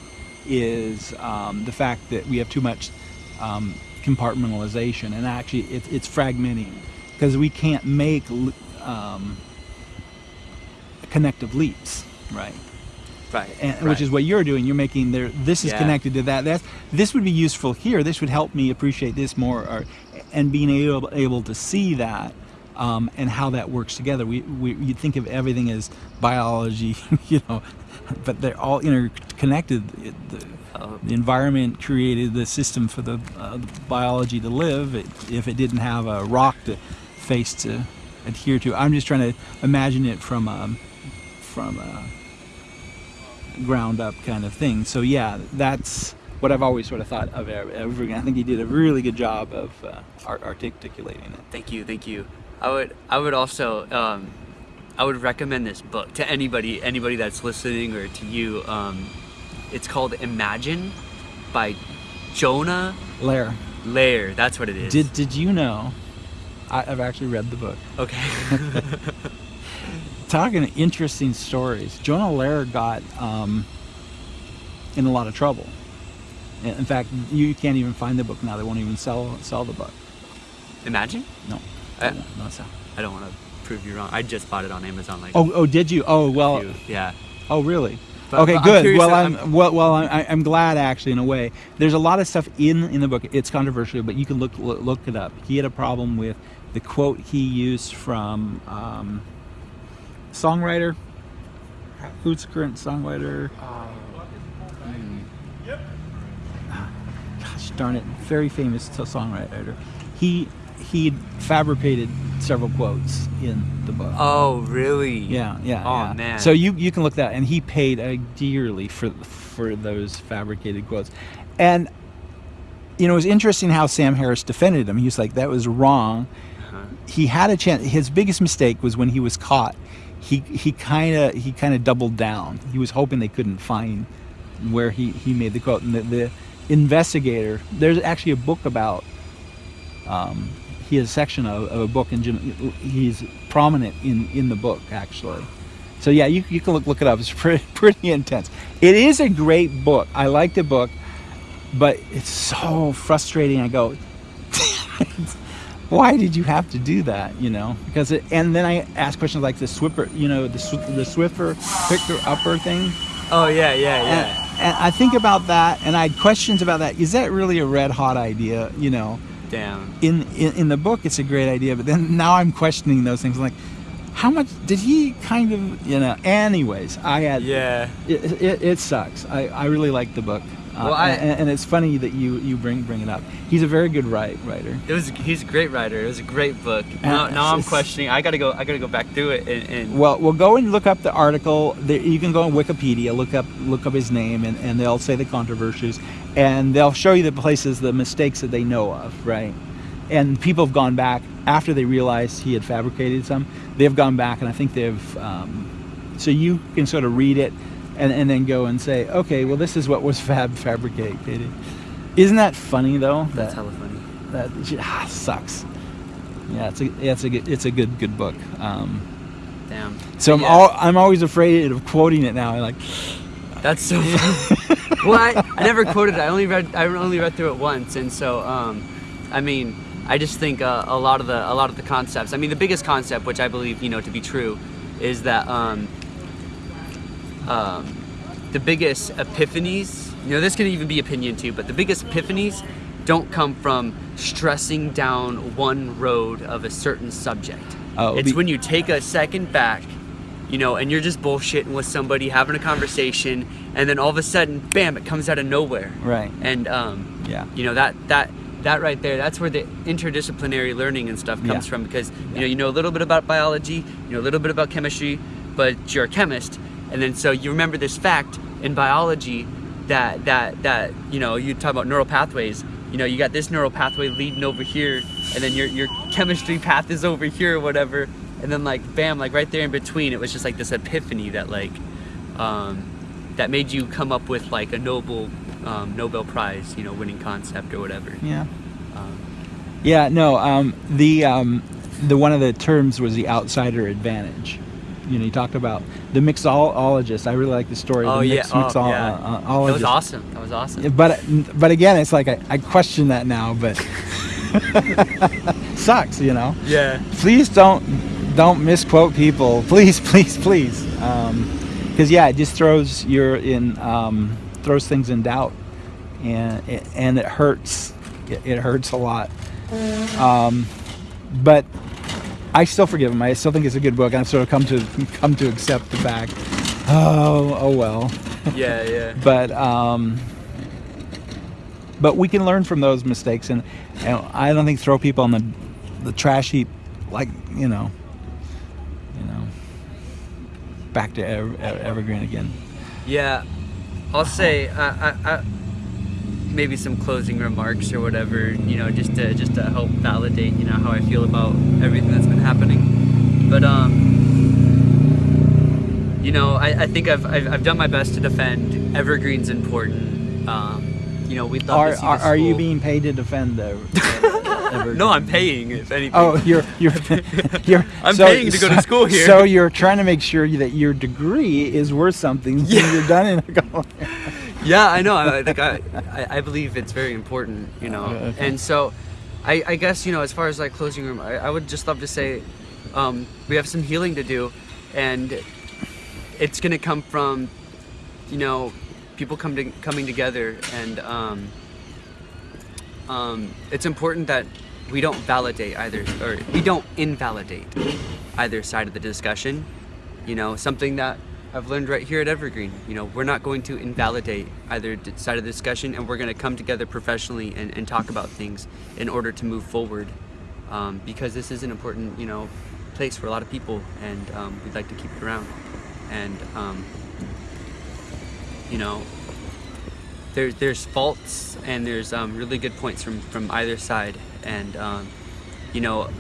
is um, the fact that we have too much um, compartmentalization, and actually it, it's fragmenting because we can't make um, connective leaps, right? Right. and, right. which is what you're doing. You're making there. This is Yeah. connected to that. That's this would be useful here. This would help me appreciate this more, or, and being able able to see that um, and how that works together. We, we you think of everything as biology, you know, but they're all interconnected. The, the environment created the system for the, uh, the biology to live. It, if it didn't have a rock to face to adhere to, I'm just trying to imagine it from um, from. Uh, ground up kind of thing. So yeah, that's what I've always sort of thought of Ev- Evergreen. I think he did a really good job of uh, art- articulating it. Thank you, thank you. I would I would also um, I would recommend this book to anybody anybody that's listening or to you. Um, it's called Imagine by Jonah Lehrer, Lehrer. That's what it is. did did you know? I, I've actually read the book. okay. Talking interesting stories. Jonah Lehrer got um, in a lot of trouble. In fact, you can't even find the book now. They won't even sell sell the book. Imagine. No, I, no, no sell. I don't want to prove you wrong. I just bought it on Amazon like. Oh, oh, did you? Oh, well, few- yeah. Oh, really? But- okay, but I'm good. well, I'm, I'm- well, well, I, I'm glad actually in a way. There's a lot of stuff in in the book. It's controversial, but you can look look, look it up. He had a problem with the quote he used from um, songwriter. Who's the current songwriter? Gosh darn it! Very famous songwriter. He he fabricated several quotes in the book. Oh really? Yeah, yeah. Oh, yeah. man. So you you can look that, and he paid uh, dearly for for those fabricated quotes, and you know it was interesting how Sam Harris defended him. He was like, "That was wrong." Uh-huh. He had a chance. His biggest mistake was when he was caught. He he kind of he kind of doubled down. He was hoping they couldn't find where he he made the quote, and the, the investigator. There's actually a book about um, he has a section of, of a book and he's prominent in, in the book actually. So yeah you, you can look, look it up. It's pretty, pretty intense. It is a great book. I like the book but it's so frustrating. I go why did you have to do that you know? Because it, and then i ask questions like the swiffer you know the, the swiffer picker upper thing. Oh yeah, yeah, yeah. and i think about that and i had questions about that. Is that really a red hot idea you know? Damn. in, in in the book it's a great idea but then now i'm questioning those things. Like how much did he kind of you know anyways i had Yeah. it, it, it sucks. I i really like the book Well, I- and, and it's funny that you you bring bring it up he's a very good write, writer It was. He's a great writer. It was a great book. Now, Uh, now I'm questioning. I gotta go. I gotta go back through it and. and well well go and look up the article there, you can go on wikipedia look up look up his name and, and they'll say the controversies and they'll show you the places the mistakes that they know of right and people have gone back after they realized he had fabricated some they've gone back and i think they've um, so you can sort of read it and, and then go and say okay well this is what was fab fabricated isn't that funny though that's that, hella funny. that ah, sucks yeah it's a yeah, it's a good it's a good good book um, Damn. so I'm Yeah. all, I'm always afraid of quoting it now. I like, That's so. funny. well, I, I never quoted. it. I only read. I only read through it once, and so um, I mean, I just think uh, a lot of the a lot of the concepts. I mean, the biggest concept, which I believe you know to be true, is that um, um, the biggest epiphanies. You know, this can even be opinion too, but the biggest epiphanies don't come from stressing down one road of a certain subject. Oh, it's when you take a second back, you know, and you're just bullshitting with somebody, having a conversation, and then all of a sudden, bam, it comes out of nowhere. right? And um, Yeah. you know that that that right there, that's where the interdisciplinary learning and stuff comes Yeah. from because you know you know a little bit about biology, you know a little bit about chemistry, but you're a chemist, and then so you remember this fact in biology that that that you know you talk about neural pathways. You know, you got this neural pathway leading over here, and then your your chemistry path is over here or whatever, and then like bam, like right there in between, it was just like this epiphany that like um, that made you come up with like a noble um, Nobel Prize, you know, winning concept or whatever. Yeah. Um, Yeah, no. Um, the um, the one of the terms was the outsider advantage. You know, you talked about the mixologist. I really like the story. oh of the yeah, mix, oh, yeah. uh, uh, that was awesome. That was awesome. But but again, it's like I, I question that now. But sucks, you know. Yeah. Please don't don't misquote people. Please, please, please. Because yeah, it just throws your in um, throws things in doubt, and it, and it hurts. It, it hurts a lot. Um, but I still forgive him. I still think it's a good book. and I've sort of come to come to accept the fact. Oh, oh well. Yeah, yeah. But um, but we can learn from those mistakes, and, and I don't think throw people on the the trash heap like you know, you know, back to ever, evergreen again. Yeah, I'll say I, I, I, maybe some closing remarks or whatever, you know, just to just to help validate, you know, how I feel about everything that's been happening. But um, you know, I, I think I've, I've I've done my best to defend evergreen's important. Um, you know, we'd love Are are, are you being paid to defend the? evergreen? No, I'm paying. If anything. Oh, you're you're you're. I'm paying to go to school here. So you're trying to make sure that your degree is worth something. Yeah. You're done in a couple. Yeah, I know. I, like I, I, I believe it's very important, you know. Uh, okay. And so, I, I guess you know, as far as like closing room, I, I would just love to say, um, we have some healing to do, and it's gonna come from, you know, people come to, coming together, and um, um, it's important that we don't validate either, or we don't invalidate either side of the discussion. You know, something that I've learned right here at Evergreen. You know, we're not going to invalidate either side of the discussion, and we're going to come together professionally and, and talk about things in order to move forward. Um, because this is an important, you know, place for a lot of people, and um, we'd like to keep it around. And um, you know, there's there's faults and there's um, really good points from from either side, and um, you know,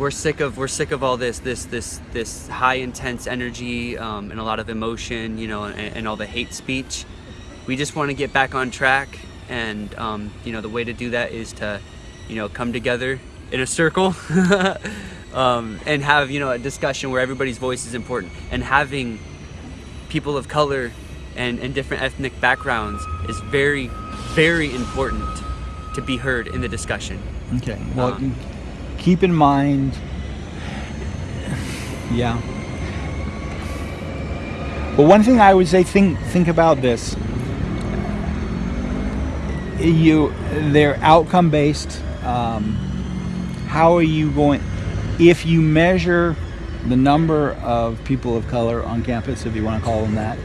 we're sick of we're sick of all this this this this high intense energy um, and a lot of emotion, you know, and, and all the hate speech. We just want to get back on track, and um, you know, the way to do that is to, you know, come together in a circle. Um, and have you know a discussion where everybody's voice is important and having people of color and, and different ethnic backgrounds is very very important to be heard in the discussion Okay. Well, Um, keep in mind. Yeah. But one thing I would say, think think about this. You, they're outcome based. Um, how are you going? If you measure the number of people of color on campus, if you want to call them that,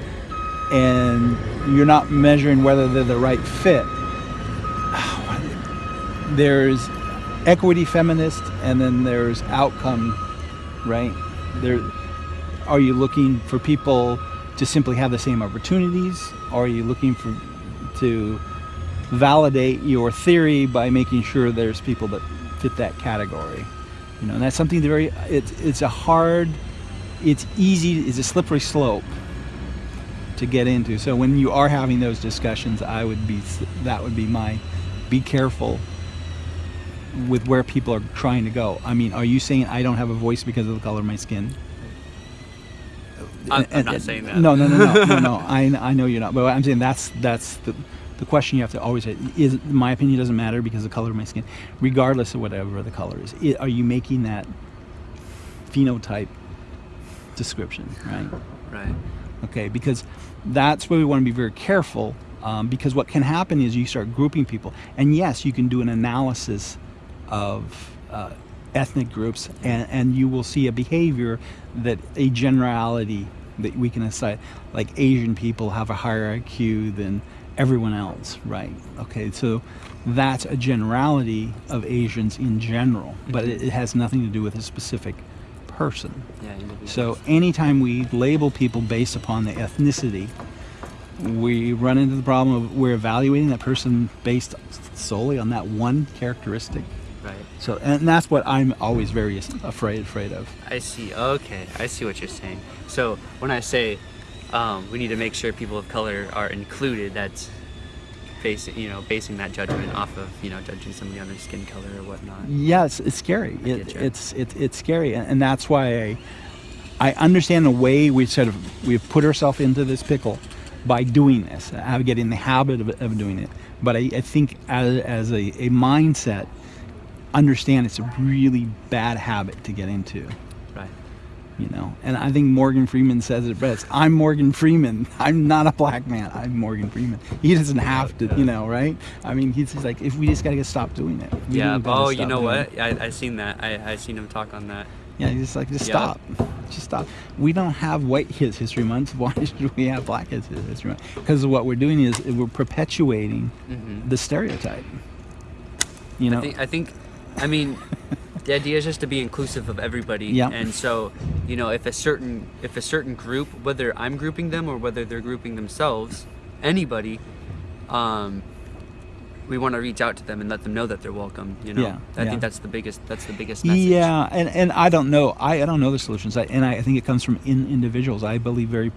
and you're not measuring whether they're the right fit, there's equity feminist and then there's outcome right? There are you looking for people to simply have the same opportunities? Or are you looking for to validate your theory by making sure there's people that fit that category? You know and that's something that very it's it's a hard it's easy it's a slippery slope to get into. So when you are having those discussions i would be that would be my be careful with where people are trying to go. I mean, are you saying I don't have a voice because of the color of my skin? I'm- I'm not saying that. No, no, no, no, no, no. I, I know you're not. But I'm saying that's that's the the question you have to always say is my opinion doesn't matter because of the color of my skin, regardless of whatever the color is. I- Are you making that phenotype description, right? right okay because that's where we want to be very careful um, because what can happen is you start grouping people and yes you can do an analysis of uh, ethnic groups and, and you will see a behavior that a generality that we can assign. Like asian people have a higher iq than everyone else right? Okay so that's a generality of asians in general but it, it has nothing to do with a specific person. Yeah so anytime we label people based upon the ethnicity, we run into the problem of we're evaluating that person based solely on that one characteristic. Right So and that's what I'm always very afraid afraid of. i see okay i see what you're saying so when i say um, we need to make sure people of color are included that's basing you know basing that judgment off of you know judging somebody on their skin color or whatnot. Yes, it's scary. It, it's it, it's scary, and, and that's why I I understand the way we sort of we've put ourselves into this pickle by doing this, uh, getting the habit of, of doing it. But I, I think as, as a, a mindset, understand it's a really bad habit to get into. Right. You know, and I think Morgan Freeman says it best. I'm Morgan Freeman. I'm not a black man. I'm Morgan Freeman. He doesn't have to, you know, right? I mean, he's just like, if we just gotta get stop doing it. We Yeah. Oh, you know what? it. I I seen that. I I seen him talk on that. Yeah, he's just like, just Yeah. stop. Just stop. We don't have white his history month. Why should we have black his history month? Because what we're doing is we're perpetuating Mhm. the stereotype. You know, I think I think, I mean, the idea is just to be inclusive of everybody. Yeah. And so, you know, if a certain if a certain group, whether I'm grouping them or whether they're grouping themselves, anybody, um, we want to reach out to them and let them know that they're welcome. You know, Yeah, I yeah. think that's the biggest that's the biggest message. Yeah, and, and I don't know. I, I don't know the solutions. I, and I think it comes from in individuals. I believe very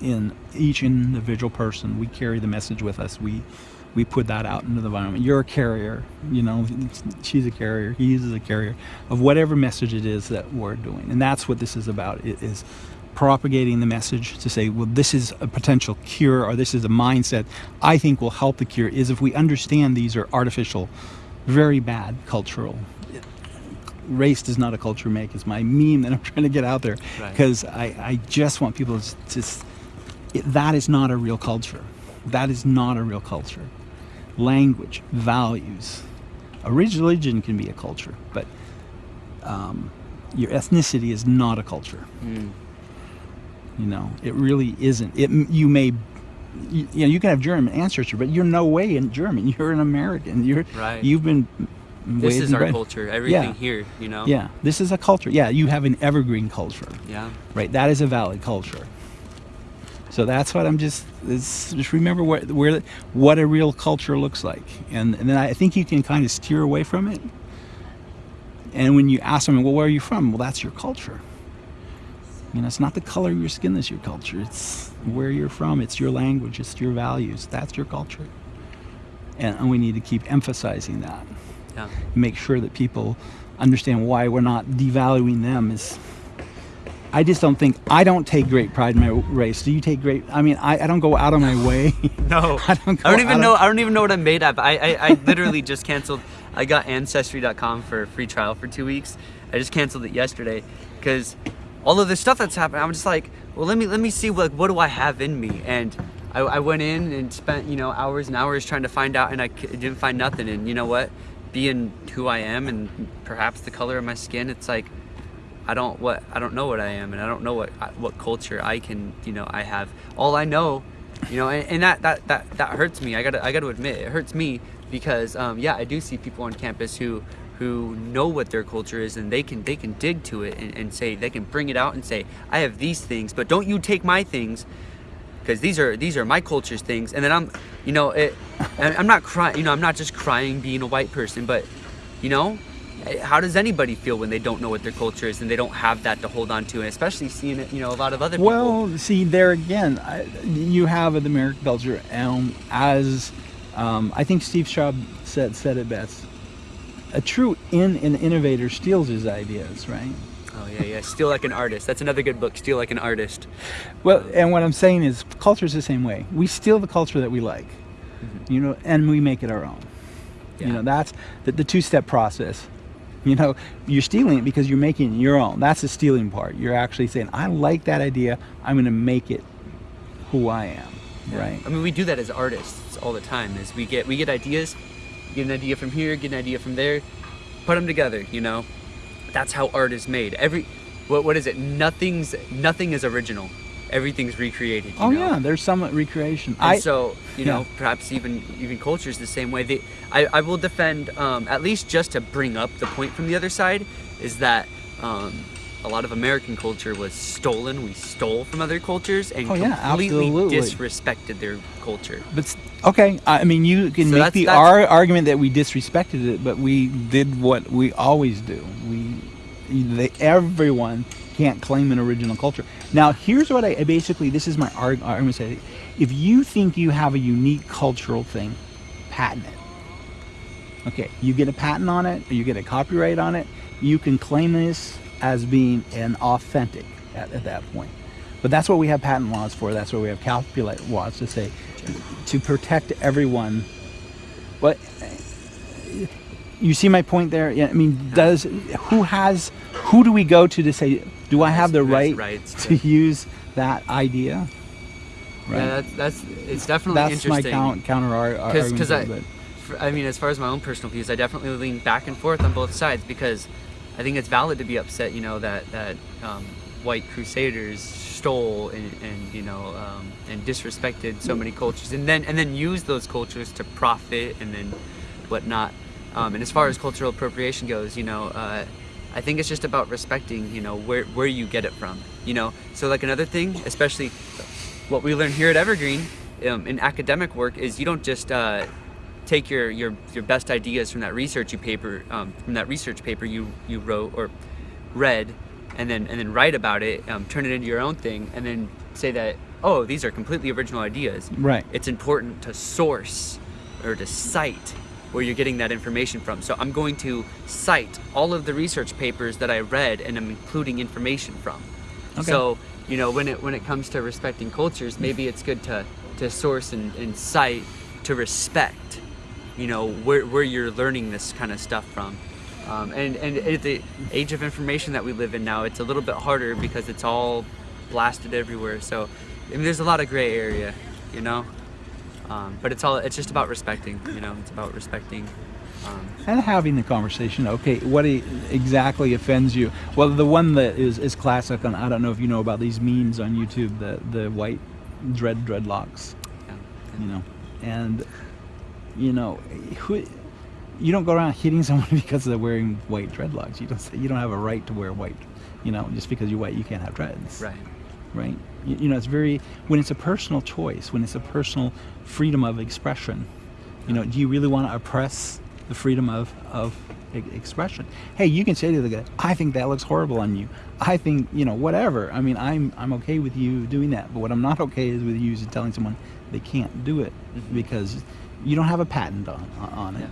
in each individual person. We carry the message with us. We we put that out into the environment. You're a carrier. You know, she's a carrier. He is a carrier of whatever message it is that we're doing. And that's what this is about. It is propagating the message to say, well, this is a potential cure or this is a mindset I think will help the cure is if we understand these are artificial, very bad cultural race does not a culture make is my meme that I'm trying to get out there Right. because I, I just want people to just it, that is not a real culture that is not a real culture language values a religion can be a culture but um, your ethnicity is not a culture Mm. you know it really isn't it you may you, you know you can have german ancestry but you're no way in german you're an american you're Right. you've been This is our bred- culture. Everything Yeah. here, you know. yeah, this is a culture. Yeah, you have an evergreen culture, Yeah. right? That is a valid culture. So that's what I'm just just remember where where what a real culture looks like, and and then I think you can kind of steer away from it. And when you ask them, well, where are you from? Well, that's your culture. You know, it's not the color of your skin that's your culture. It's where you're from. It's your language. It's your values. That's your culture. And, and we need to keep emphasizing that Yeah. make sure that people understand why we're not devaluing them is I just don't think I don't take great pride in my race. Do you take great I mean I, I don't go out of my way. No, I don't go I don't out even of- know. I don't even know what I'm made of. I, I, I literally just canceled. I got Ancestry.com for a free trial for two weeks. I just canceled it yesterday because all of this stuff that's happened. I'm just like, well, let me let me see what what do I have in me, and I, I went in and spent you know hours and hours trying to find out, and I didn't find nothing. And you know what? Being who I am and perhaps the color of my skin, it's like I don't what I don't know what I am, and I don't know what what culture I can you know I have. All I know, you know, and, and that, that that that hurts me. I gotta I gotta admit it hurts me because um, yeah, I do see people on campus who who know what their culture is and they can they can dig to it and, and say they can bring it out and say I have these things, but don't you take my things because these are these are my culture's things and then i'm you know it and i'm not crying you know i'm not just crying being a white person but you know how does anybody feel when they don't know what their culture is and they don't have that to hold on to and especially seeing it you know a lot of other people Well, see there again, I, you have an American culture, um, as um, I think Steve Jobs said said it best. A true in an innovator steals his ideas, right? oh yeah yeah steal like an artist that's another good book steal like an artist Well, and what I'm saying is, culture is the same way. We steal the culture that we like, you know, and we make it our own. You know, that's the, the two-step process. You know, you're stealing it because you're making it your own. That's the stealing part. You're actually saying, "I like that idea. I'm going to make it who I am." Right? I mean, we do that as artists all the time. Is we get we get ideas, get an idea from here, get an idea from there, put them together. You know, that's how art is made. Every what what is it? Nothing's nothing is original. Everything's recreated. Oh know? yeah, there's some recreation. And I so you know, perhaps even even cultures the same way. They, I I will defend um, at least just to bring up the point from the other side is that. Um, a lot of American culture was stolen. We stole from other cultures and Oh, yeah, completely absolutely. disrespected their culture. But okay, I I mean, you can So make that's- the that's- ar- argument that we disrespected it, but we did what we always do. We, they, everyone can't claim an original culture. Now, here's what I basically this is my arg- argument. Say, if you think you have a unique cultural thing, patent it. Okay, you get a patent on it, or you get a copyright on it. You can claim this as being an authentic at, at that point. But that's what we have patent laws for. That's what we have copyright laws to say to protect everyone. But you see my point there. I mean, does who has who do we go to to say do I have the right rights to to- use that idea? Yeah, that's that's it's definitely That's my interesting. count, counter ar- ar- because argument. because I, for, I mean as far as my own personal views I definitely lean back and forth on both sides because I think it's valid to be upset you know that that um, white crusaders stole and, and you know um, and disrespected so many cultures and then and then use those cultures to profit and then whatnot um, and as far as cultural appropriation goes you know uh, I think it's just about respecting you know where where you get it from you know so like another thing especially what we learn here at Evergreen um, in academic work is you don't just uh, take your, your your best ideas from that research you paper um, from that research paper you you wrote or read and then and then write about it um, turn it into your own thing and then say that oh these are completely original ideas Right. it's important to source or to cite where you're getting that information from. So i'm going to cite all of the research papers that i read and i'm including information from. Okay. so you know when it when it comes to respecting cultures maybe it's good to to source and, and cite to respect you know where, where you're learning this kind of stuff from. Um, and and at the age of information that we live in now it's a little bit harder because it's all blasted everywhere. So I mean, there's a lot of gray area you know um, but it's all it's just about respecting you know it's about respecting um, and having the conversation. Okay, what exactly offends you? Well, the one that is, is classic, and I don't know if you know about these memes on YouTube, the the white dread dreadlocks, yeah. you know, and you know, who, you don't go around hitting someone because they're wearing white dreadlocks. You don't say, you don't have a right to wear white, you know, just because you're white, you can't have dreads, right right? You, you know, it's very when it's a personal choice, when it's a personal freedom of expression. You know, do you really want to oppress the freedom of of e- expression? Hey, you can say to the guy, "I think that looks horrible on you." I think you know whatever. I mean, I'm I'm okay with you doing that, but what I'm not okay is with you is telling someone they can't do it Mhm. because you don't have a patent on on it,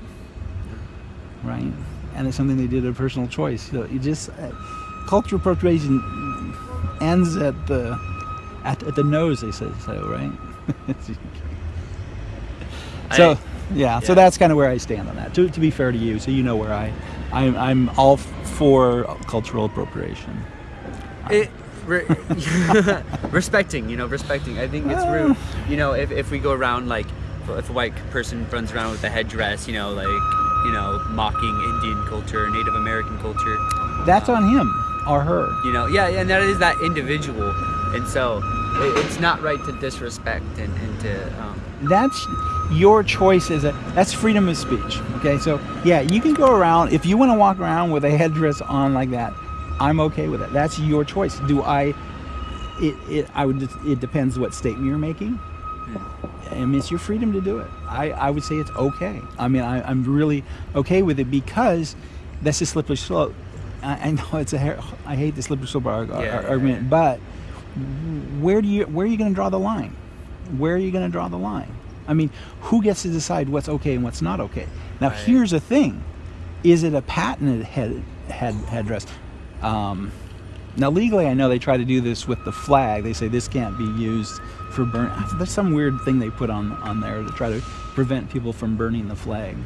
right? And it's something they did a personal choice. So you just uh, cultural appropriation ends at the at, at the nose. They say so, right? so I- yeah, so that's kind of where I stand on that. To, to be fair to you, so you know where I, I'm, I'm all for cultural appropriation. it, re- respecting, you know, respecting. I think it's ah. rude. You know, if, if we go around like, if a white person runs around with a headdress, you know, like, you know, mocking Indian culture, Native American culture, That's on him or her. you know, yeah, and that is that individual. And so it, it's not right to disrespect and, and to, um, That's your choice is a that's freedom of speech. Okay, so yeah, you can go around if you want to walk around with a headdress on like that. I'm okay with it. That's your choice. Do I? It, it I would. It depends what statement you're making. I mean, it's your freedom to do it. I, I would say it's okay. I mean, I, I'm really okay with it because that's a slippery slope. I, I know it's a. hair- I hate the slippery slope yeah, argument, yeah. but where do you where are you going to draw the line? Where are you going to draw the line? I mean, who gets to decide what's okay and what's not okay? Now, Right. here's the thing: is it a patented head head headdress? Um, now, legally, I know they try to do this with the flag. They say this can't be used for burn. There's some weird thing they put on on there to try to prevent people from burning the flag.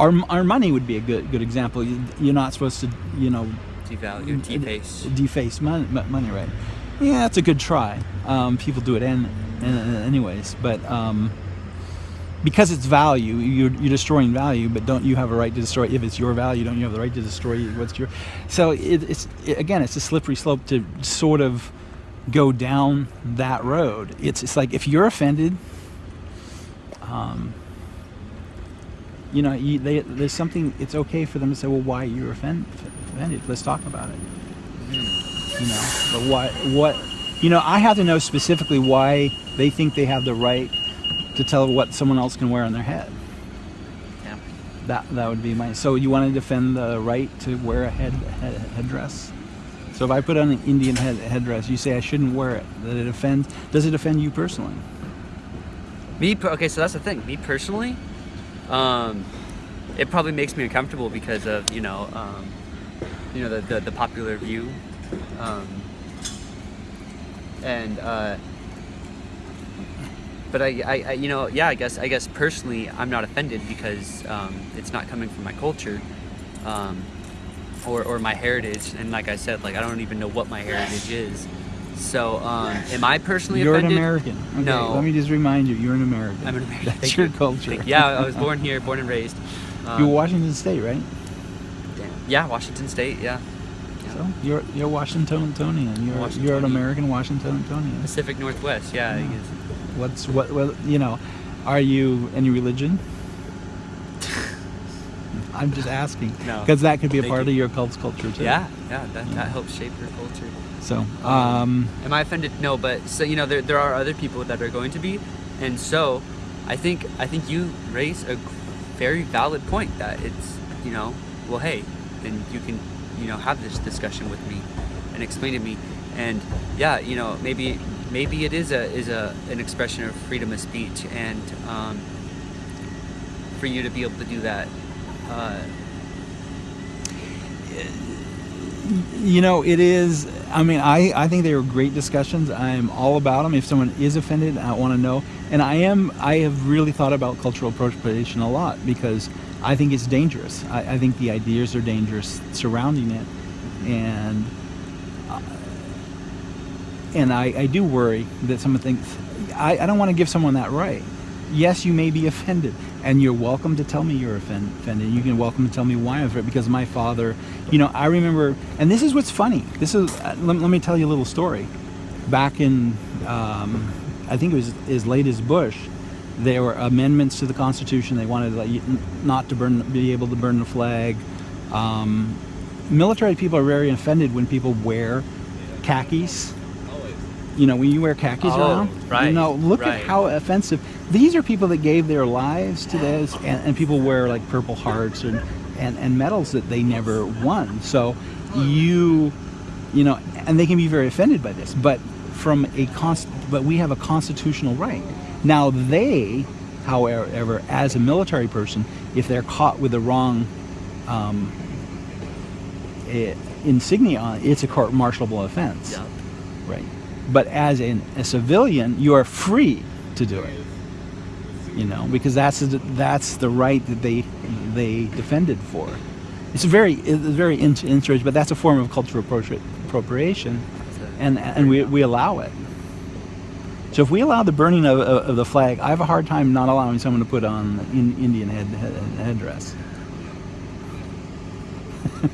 Our, our money would be a good good example. You- You're not supposed to, you know, devalue, deface. deface money, money right? Yeah, that's a good try. Um, people do it in, anyways, but um, because it's value, you're, you're destroying value. But don't you have a right to destroy? If it's your value, don't you have the right to destroy what's your? So it, it's it, again, it's a slippery slope to sort of go down that road. It's it's like if you're offended. Um, you know, you, they, there's something. It's okay for them to say, "Well, why you're offend, offended? Let's talk about it." You know, but what what you know, I have to know specifically why they think they have the right to tell what someone else can wear on their head. Yeah. That that would be my. So you want to defend the right to wear a head, head headdress? So if I put on an Indian head, headdress, you say I shouldn't wear it. That it offends. Does it offend you personally? Me, okay, so that's the thing. Me personally, um, it probably makes me uncomfortable because of you know, um, you know the, the the popular view, um, and uh, but I, I, I, you know, yeah, I guess I guess personally, I'm not offended because um, it's not coming from my culture. Um, or, or my heritage, and like I said, like I don't even know what my heritage is. So, um, am I personally You're offended? an American. Okay, No. Let me just remind you, you're an American. I'm an American. That's Thank your you. culture. Thank- yeah, I was born here, born and raised. Um, You're Washington State, right? damn. Yeah, Washington State. Yeah. Yeah. So you're you're Washingtonian. You're you're an. American Washingtonian. Pacific Northwest. Yeah. I Yeah. guess. What's what? Well, you know, are you any religion? I'm just asking No. because that could be a Thank part you. of your cult's culture too. Yeah. Yeah. That, that helps shape your culture. So, um, Am I offended? No, but so you know, there, there are other people that are going to be, and so I think I think you raise a very valid point that it's you know, well, hey, then you can you know have this discussion with me and explain to me, and yeah, you know, maybe maybe it is a is a an expression of freedom of speech, and um, for you to be able to do that. Uh, you know, it is. I mean, I, I think they were great discussions. I'm all about them. If someone is offended, I want to know. And I am. I have really thought about cultural appropriation a lot because I think it's dangerous. I, I think the ideas are dangerous surrounding it, and uh, and I, I do worry that someone thinks I, I don't want to give someone that right. Yes, you may be offended, and you're welcome to tell me you're offend, offended. You can welcome to tell me why I'm offended because my father, you know, I remember, and this is what's funny. This is uh, let, let me tell you a little story. Back in, um, I think it was as late as Bush, there were amendments to the Constitution. They wanted like, not to burn, be able to burn the flag. Um, military people are very offended when people wear khakis. You know, when you wear khakis Oh, around. You right, know, look right. at how offensive. These are people that gave their lives to this, and, and people wear like Purple Hearts and, and and medals that they never won. So you, you know, and they can be very offended by this. But from a const, but we have a constitutional right. Now they, however, as a military person, if they're caught with the wrong um, insignia on, it's a court-martialable offense. yeah. Right. But as an, a civilian, you are free to do it. You know, because that's the, that's the right that they they defended for. It's a very it's very in- interesting, but that's a form of cultural appropriation, and and we, we allow it. So if we allow the burning of, of, of the flag, I have a hard time not allowing someone to put on an Indian head, head headdress.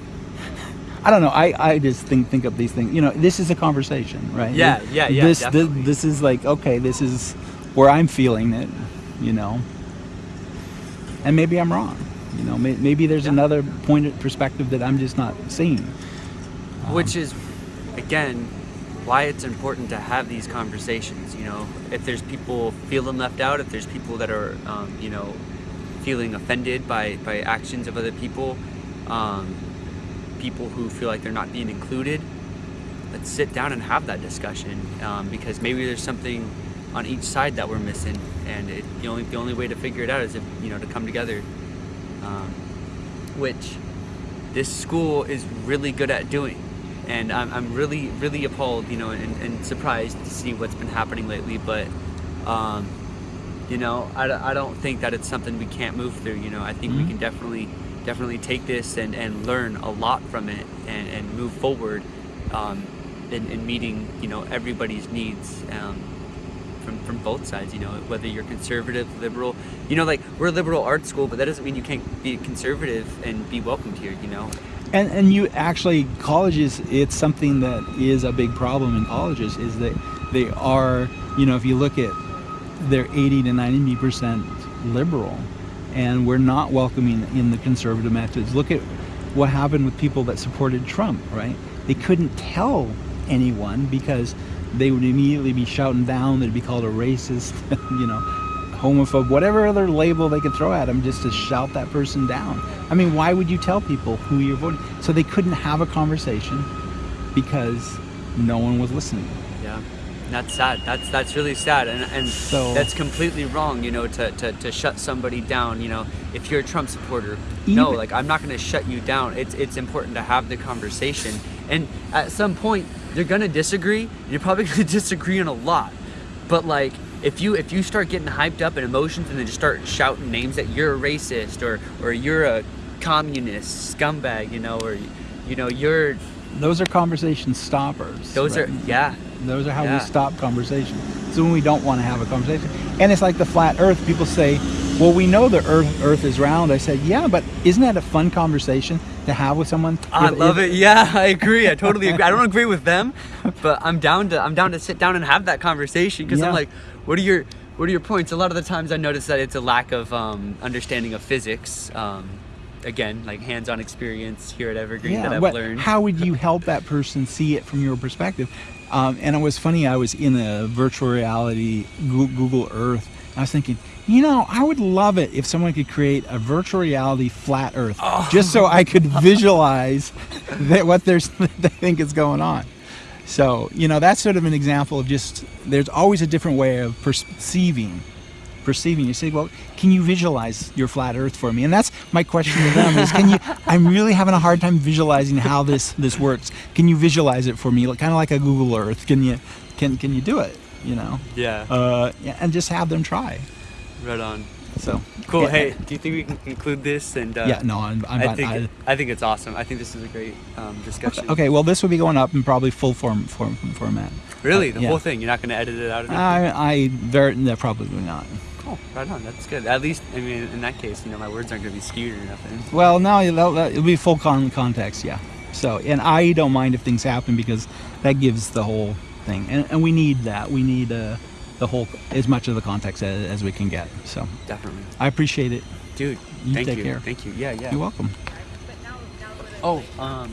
I don't know. I, I just think think of these things. You know, this is a conversation, right? Yeah, yeah, yeah, This this, this is like okay. This is where I'm feeling it. You know, and maybe I'm wrong. You know, may, maybe there's Yeah. another point of perspective that I'm just not seeing. Um, which is again why it's important to have these conversations you know if there's people feeling left out if there's people that are um, you know feeling offended by by actions of other people um, people who feel like they're not being included let's sit down and have that discussion um, because maybe there's something on each side that we're missing and it, the only the only way to figure it out is if you know to come together um, which this school is really good at doing. And I'm, I'm really, really appalled, you know, and, and surprised to see what's been happening lately. But, um, you know, I, don't- I don't think that it's something we can't move through. You know, I think we Mhm. can definitely, definitely take this and, and learn a lot from it and, and move forward um, in, in meeting, you know, everybody's needs. Um, from, both sides, you know, whether you're conservative, liberal, you know, like we're a liberal arts school, but that doesn't mean you can't be conservative and be welcomed here, you know. And and you actually colleges, it's something that is a big problem in colleges is that they are, you know, if you look at, they're 80 to 90 percent liberal, and we're not welcoming in the conservative methods. Look at what happened with people that supported Trump, right? They couldn't tell anyone because they would immediately be shouting down. They'd be called a racist, you know, homophobe, whatever other label they could throw at them just to shout that person down. I mean, why would you tell people who you're voting? So they couldn't have a conversation. because no one was listening. Yeah, that's sad. That's that's really sad, and and So- that's completely wrong. You know, to, to, to shut somebody down. You know, if you're a Trump supporter, no, like I'm not going to shut you down. It's it's important to have the conversation, and at some point you're gonna disagree. You're probably gonna disagree on a lot, but like. If you if you start getting hyped up in emotions and then just start shouting names that you're a racist or or you're a communist scumbag, you know, or you know you're Those are conversation stoppers. those right? are yeah Those are how Yeah. we stop conversation. So when we don't want to have a conversation, and it's like the flat Earth. People say, "Well, we know the Earth Earth is round." I said, "Yeah, but isn't that a fun conversation to have with someone?" I love it. Yeah, I agree. I totally agree. I don't agree with them, but I'm down to I'm down to sit down and have that conversation because Yeah. I'm like, what are your what are your points? A lot of the times I notice that it's a lack of um, understanding of physics. Um, again, like hands-on experience here at Evergreen that I've what- learned. How would you help that person see it from your perspective? Um, and it was funny. I was in a virtual reality Google Earth. I was thinking, you know, I would love it if someone could create a virtual reality flat Earth, Oh. just so I could visualize that what there's they think is going on. So you know, that's sort of an example of just there's always a different way of perceiving perceiving. You say, well, can you visualize your flat Earth for me? And that's my question to them: is can you? I'm really having a hard time visualizing how this this works. Can you visualize it for me, like, kind of like a Google Earth? Can you can can you do it? You know, yeah, uh, yeah, and just have them try. Right on. So Cool. Yeah. Hey, do you think we can conclude this? And uh, yeah, no, I'm, I'm I think I- I think it's awesome. I think this is a great um, discussion. okay, well, this will be going up in probably full form, form format. Really, the yeah. whole thing. You're not going to edit it out of it. I I very no, probably not. Cool. Right on. That's good. At least, I mean, in that case, you know, my words aren't going to be skewed or nothing. Well, no, it'll, it'll be full con- context, yeah. So, and I don't mind if things happen because that gives the whole thing, and, and we need that. We need uh, the whole as much of the context as, as we can get. So, Definitely. I appreciate it. Dude, You thank take you. care. Thank you. Yeah, yeah. You're welcome. Oh, um,